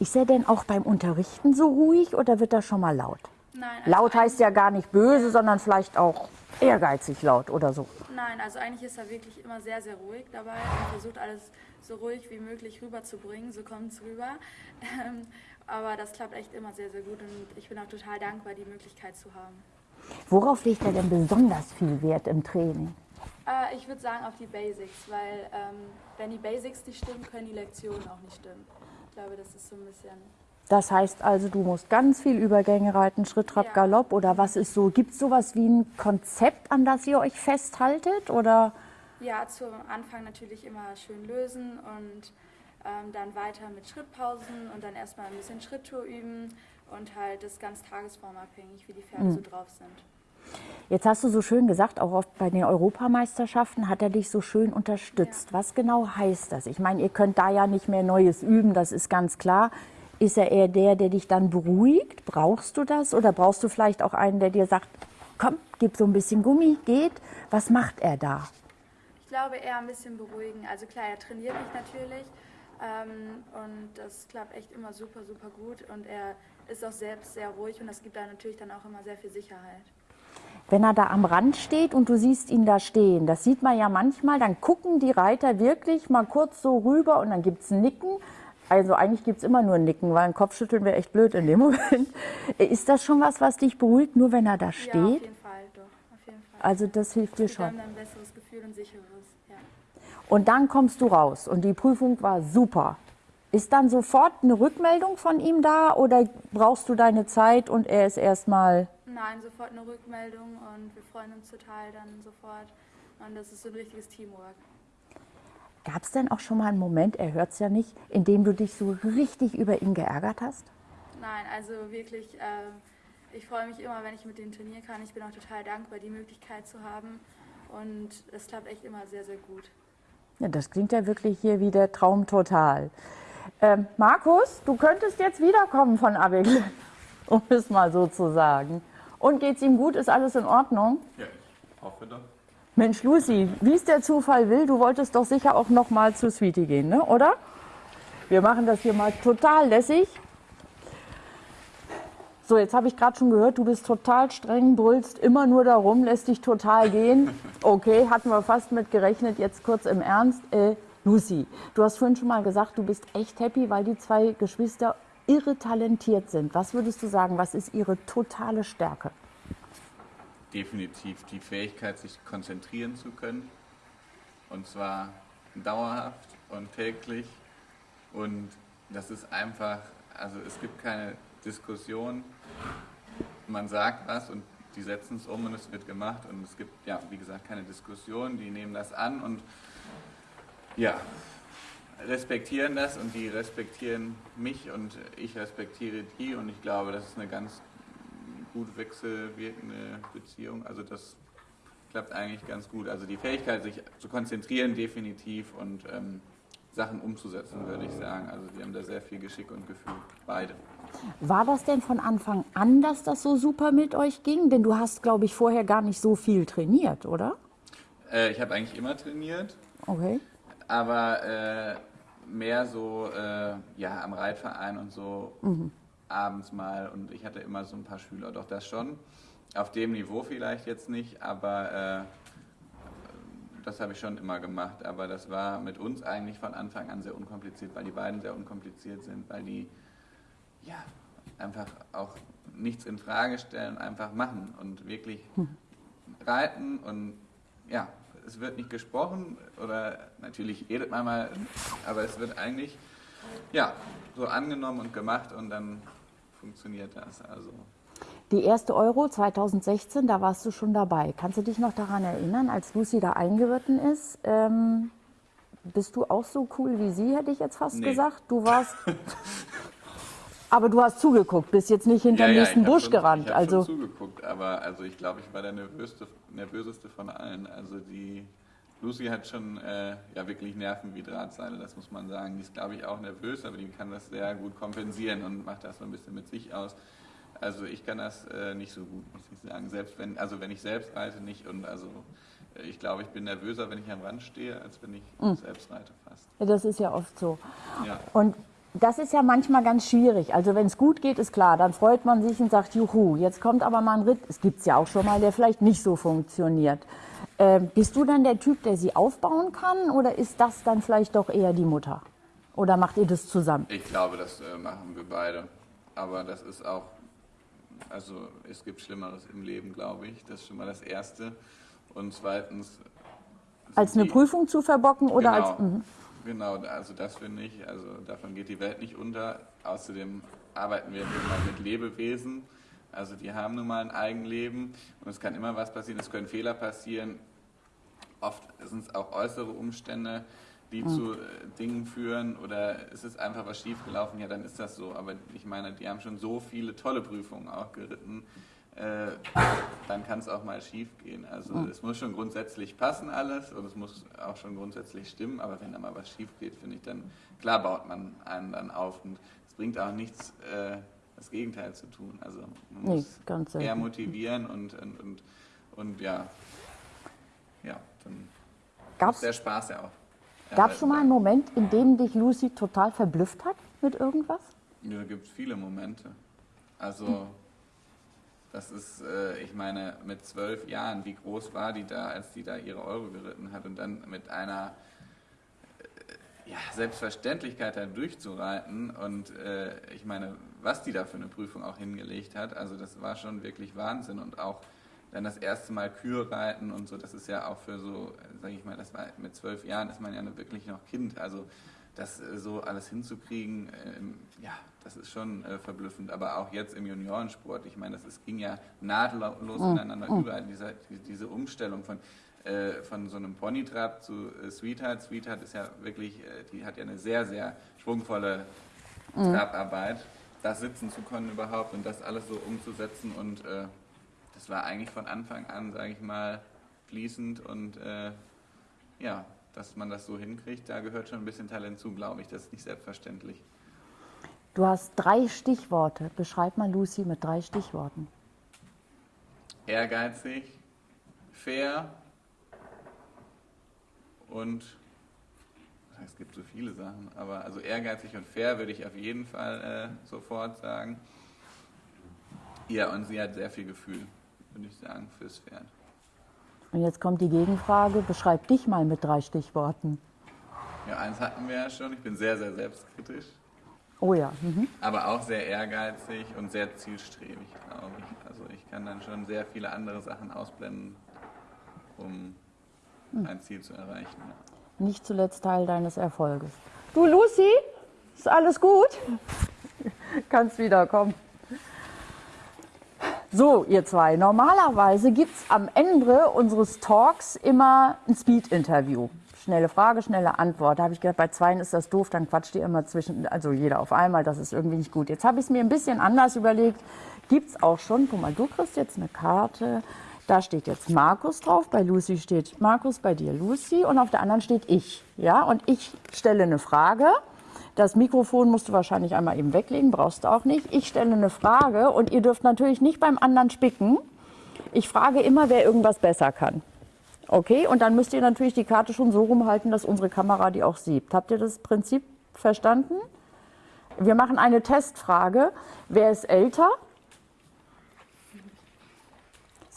Ist er denn auch beim Unterrichten so ruhig oder wird er schon mal laut? Nein, also Laut heißt ja gar nicht böse, sondern vielleicht auch ehrgeizig laut oder so. Nein, also eigentlich ist er wirklich immer sehr, sehr ruhig dabei und versucht alles so ruhig wie möglich rüberzubringen, so kommt es rüber. Ähm, aber das klappt echt immer sehr, sehr gut und ich bin auch total dankbar, die Möglichkeit zu haben. Worauf legt er denn besonders viel Wert im Training? Äh, ich würde sagen auf die Basics, weil ähm, wenn die Basics nicht stimmen, können die Lektionen auch nicht stimmen. Ich glaube, das ist so ein bisschen Das heißt also, du musst ganz viel Übergänge reiten, Schritt, Trab, Ja. Galopp oder was ist so? Gibt es sowas wie ein Konzept, an das ihr euch festhaltet oder? Ja, zu Anfang natürlich immer schön lösen und ähm, dann weiter mit Schrittpausen und dann erstmal ein bisschen Schritttour üben und halt das ganz tagesformabhängig, wie die Pferde so drauf sind. Jetzt hast du so schön gesagt, auch oft bei den Europameisterschaften hat er dich so schön unterstützt. Was genau heißt das? Ich meine, ihr könnt da ja nicht mehr Neues üben, das ist ganz klar. Ist er eher der, der dich dann beruhigt? Brauchst du das? Oder brauchst du vielleicht auch einen, der dir sagt, komm, gib so ein bisschen Gummi, geht? Was macht er da? Ich glaube eher ein bisschen beruhigen. Also klar, er trainiert mich natürlich ähm, und das klappt echt immer super, super gut und er ist auch selbst sehr ruhig und das gibt da natürlich dann auch immer sehr viel Sicherheit. Wenn er da am Rand steht und du siehst ihn da stehen, das sieht man ja manchmal, dann gucken die Reiter wirklich mal kurz so rüber und dann gibt es ein Nicken. Also eigentlich gibt es immer nur ein Nicken, weil ein Kopfschütteln wäre echt blöd in dem Moment. Ist das schon was, was dich beruhigt, nur wenn er da Ja, auf steht? jeden Fall, doch, auf jeden Fall. Also das hilft dir schon. dann ein besseres Gefühl und sicheres, ja. Und dann kommst du raus und die Prüfung war super. Ist dann sofort eine Rückmeldung von ihm da oder brauchst du deine Zeit und er ist erstmal Nein, sofort eine Rückmeldung und wir freuen uns total dann sofort und das ist so ein richtiges Teamwork. Gab es denn auch schon mal einen Moment, er hört es ja nicht, in dem du dich so richtig über ihn geärgert hast? Nein, also wirklich, ähm, ich freue mich immer, wenn ich mit dem Turnier kann. Ich bin auch total dankbar, die Möglichkeit zu haben. Und es klappt echt immer sehr, sehr gut. Ja, das klingt ja wirklich hier wie der Traum total. Ähm, Markus, du könntest jetzt wiederkommen von Abel, um es mal so zu sagen. Und geht's ihm gut? Ist alles in Ordnung? Ja, ich hoffe doch. Mensch, Lucy, wie es der Zufall will, du wolltest doch sicher auch noch mal zu Sweetie gehen, ne? oder? Wir machen das hier mal total lässig. So, jetzt habe ich gerade schon gehört, du bist total streng, brüllst immer nur darum, lässt dich total gehen. Okay, hatten wir fast mit gerechnet, jetzt kurz im Ernst. Äh, Lucy, du hast vorhin schon mal gesagt, du bist echt happy, weil die zwei Geschwister irre talentiert sind. Was würdest du sagen, was ist ihre totale Stärke? Definitiv die Fähigkeit, sich konzentrieren zu können. Und zwar dauerhaft und täglich. Und das ist einfach, also es gibt keine Diskussion. Man sagt was und die setzen es um und es wird gemacht. Und es gibt, ja, wie gesagt, keine Diskussion. Die nehmen das an und ja, respektieren das und die respektieren mich und ich respektiere die. Und ich glaube, das ist eine ganz gut wechselwirkende Beziehung. Also das klappt eigentlich ganz gut. Also die Fähigkeit, sich zu konzentrieren, definitiv und ähm, Sachen umzusetzen, würde ich sagen. Also die haben da sehr viel Geschick und Gefühl, beide. War das denn von Anfang an, dass das so super mit euch ging? Denn du hast, glaube ich, vorher gar nicht so viel trainiert, oder? Äh, ich habe eigentlich immer trainiert. Okay. Aber äh, mehr so äh, ja, am Reitverein und so mhm. Abends mal. Und ich hatte immer so ein paar Schüler, doch das schon. Auf dem Niveau vielleicht jetzt nicht, aber äh, das habe ich schon immer gemacht. Aber das war mit uns eigentlich von Anfang an sehr unkompliziert, weil die beiden sehr unkompliziert sind, weil die ja einfach auch nichts in Frage stellen, einfach machen und wirklich hm. reiten und ja, es wird nicht gesprochen oder natürlich redet man mal, aber es wird eigentlich ja so angenommen und gemacht und dann funktioniert das. Also die erste Euro 2016, da warst du schon dabei. Kannst du dich noch daran erinnern, als Lucy da eingeritten ist? Ähm, bist du auch so cool wie sie, hätte ich jetzt fast nee. gesagt? Du warst. aber du hast zugeguckt, bist jetzt nicht hinter ja, dem nächsten Busch schon, gerannt. Ich habe also schon zugeguckt, aber also ich glaube, ich war der nervöseste, nervöseste von allen. Also die Lucy hat schon äh, ja wirklich Nerven wie Drahtseile, das muss man sagen. Die ist, glaube ich, auch nervös, aber die kann das sehr gut kompensieren und macht das so ein bisschen mit sich aus. Also ich kann das äh, nicht so gut, muss ich sagen. Selbst wenn, also wenn ich selbst reite nicht und also äh, ich glaube, ich bin nervöser, wenn ich am Rand stehe, als wenn ich mhm. selbst reite fast. Ja, das ist ja oft so. Ja. Und das ist ja manchmal ganz schwierig. Also wenn es gut geht, ist klar, dann freut man sich und sagt, juhu, jetzt kommt aber mal ein Ritt, es gibt es ja auch schon mal, der vielleicht nicht so funktioniert. Äh, bist du dann der Typ, der sie aufbauen kann oder ist das dann vielleicht doch eher die Mutter? Oder macht ihr das zusammen? Ich glaube, das äh, machen wir beide. Aber das ist auch also es gibt Schlimmeres im Leben, glaube ich. Das ist schon mal das Erste. Und zweitens. Als eine die, Prüfung zu verbocken oder genau, als. Mh. Genau, also das finde ich. Also davon geht die Welt nicht unter. Außerdem arbeiten wir mal mit Lebewesen. Also die haben nun mal ein Eigenleben und es kann immer was passieren. Es können Fehler passieren. Oft sind es auch äußere Umstände die mhm. zu äh, Dingen führen oder ist es einfach was schiefgelaufen, ja, dann ist das so. Aber ich meine, die haben schon so viele tolle Prüfungen auch geritten, äh, dann kann es auch mal schief gehen. Also mhm. es muss schon grundsätzlich passen alles und es muss auch schon grundsätzlich stimmen, aber wenn da mal was schief geht, finde ich, dann klar baut man einen dann auf und es bringt auch nichts, äh, das Gegenteil zu tun. Also man muss nee, eher motivieren und, und, und, und ja, ja, dann Gab's, der Spaß ja auch. Gab es schon mal einen Moment, in dem dich Lucy total verblüfft hat mit irgendwas? Ja, da gibt es viele Momente. Also, das ist, äh, ich meine, mit zwölf Jahren, wie groß war die da, als die da ihre Euro geritten hat und dann mit einer äh, ja, Selbstverständlichkeit da durchzureiten und äh, ich meine, was die da für eine Prüfung auch hingelegt hat, also das war schon wirklich Wahnsinn und auch dann das erste Mal Kühe reiten und so, das ist ja auch für so, sage ich mal, das war mit zwölf Jahren ist man ja wirklich noch Kind, also das äh, so alles hinzukriegen, ähm, ja, das ist schon äh, verblüffend. Aber auch jetzt im Juniorensport, ich meine, das ist, ging ja nahtlos mhm. ineinander mhm. über, diese, diese Umstellung von, äh, von so einem Ponytrab zu äh, Sweetheart. Sweetheart ist ja wirklich, äh, die hat ja eine sehr, sehr schwungvolle mhm. Trabarbeit. Das sitzen zu können überhaupt und das alles so umzusetzen und äh, das war eigentlich von Anfang an, sage ich mal, fließend und äh, ja, dass man das so hinkriegt, da gehört schon ein bisschen Talent zu, glaube ich. Das ist nicht selbstverständlich. Du hast drei Stichworte. Beschreib mal Lucy mit drei Stichworten. Ehrgeizig, fair und es gibt so viele Sachen, aber also ehrgeizig und fair würde ich auf jeden Fall äh, sofort sagen. Ja, und sie hat sehr viel Gefühl, würde ich sagen, fürs Pferd. Und jetzt kommt die Gegenfrage. Beschreib dich mal mit drei Stichworten. Ja, eins hatten wir ja schon. Ich bin sehr, sehr selbstkritisch, Oh ja. Mhm. aber auch sehr ehrgeizig und sehr zielstrebig, glaube ich. Also ich kann dann schon sehr viele andere Sachen ausblenden, um ein Ziel zu erreichen. Ja. Nicht zuletzt Teil deines Erfolges. Du, Lucy, ist alles gut? Kannst wiederkommen. So, ihr zwei, normalerweise gibt es am Ende unseres Talks immer ein Speed-Interview. Schnelle Frage, schnelle Antwort. Da habe ich gedacht, bei zweien ist das doof, dann quatscht ihr immer zwischen, also jeder auf einmal, das ist irgendwie nicht gut. Jetzt habe ich es mir ein bisschen anders überlegt. Gibt es auch schon, guck mal, du kriegst jetzt eine Karte, da steht jetzt Markus drauf, bei Lucy steht Markus, bei dir Lucy und auf der anderen steht ich. Ja, und ich stelle eine Frage. Das Mikrofon musst du wahrscheinlich einmal eben weglegen, brauchst du auch nicht. Ich stelle eine Frage und ihr dürft natürlich nicht beim anderen spicken. Ich frage immer, wer irgendwas besser kann. Okay, und dann müsst ihr natürlich die Karte schon so rumhalten, dass unsere Kamera die auch sieht. Habt ihr das Prinzip verstanden? Wir machen eine Testfrage. Wer ist älter?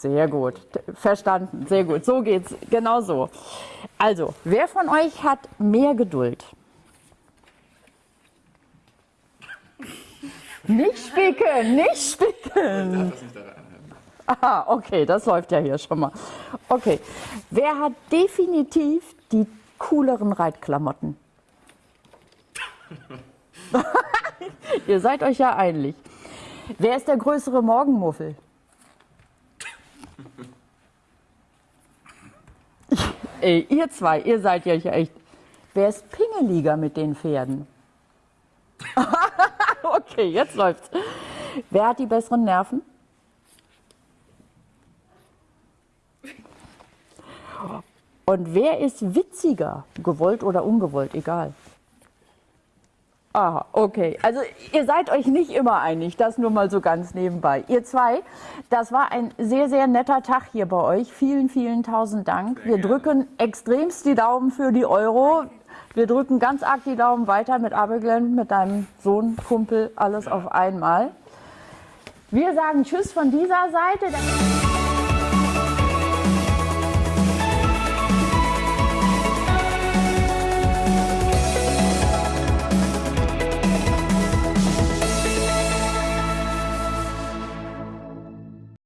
Sehr gut, verstanden, sehr gut. So geht's, genau so. Also, wer von euch hat mehr Geduld? Nicht spicken, nicht spicken. Aha, okay, das läuft ja hier schon mal. Okay, wer hat definitiv die cooleren Reitklamotten? Ihr seid euch ja einig. Wer ist der größere Morgenmuffel? Ey, ihr zwei, ihr seid ja echt. Wer ist Pingeliger mit den Pferden? okay, jetzt läuft's. Wer hat die besseren Nerven? Und wer ist witziger? Gewollt oder ungewollt, egal. Aha, okay. Also ihr seid euch nicht immer einig, das nur mal so ganz nebenbei. Ihr zwei, das war ein sehr, sehr netter Tag hier bei euch. Vielen, vielen tausend Dank. Wir drücken extremst die Daumen für die Euro. Wir drücken ganz arg die Daumen weiter mit Abelglen, mit deinem Sohn, Kumpel, alles auf einmal. Wir sagen Tschüss von dieser Seite.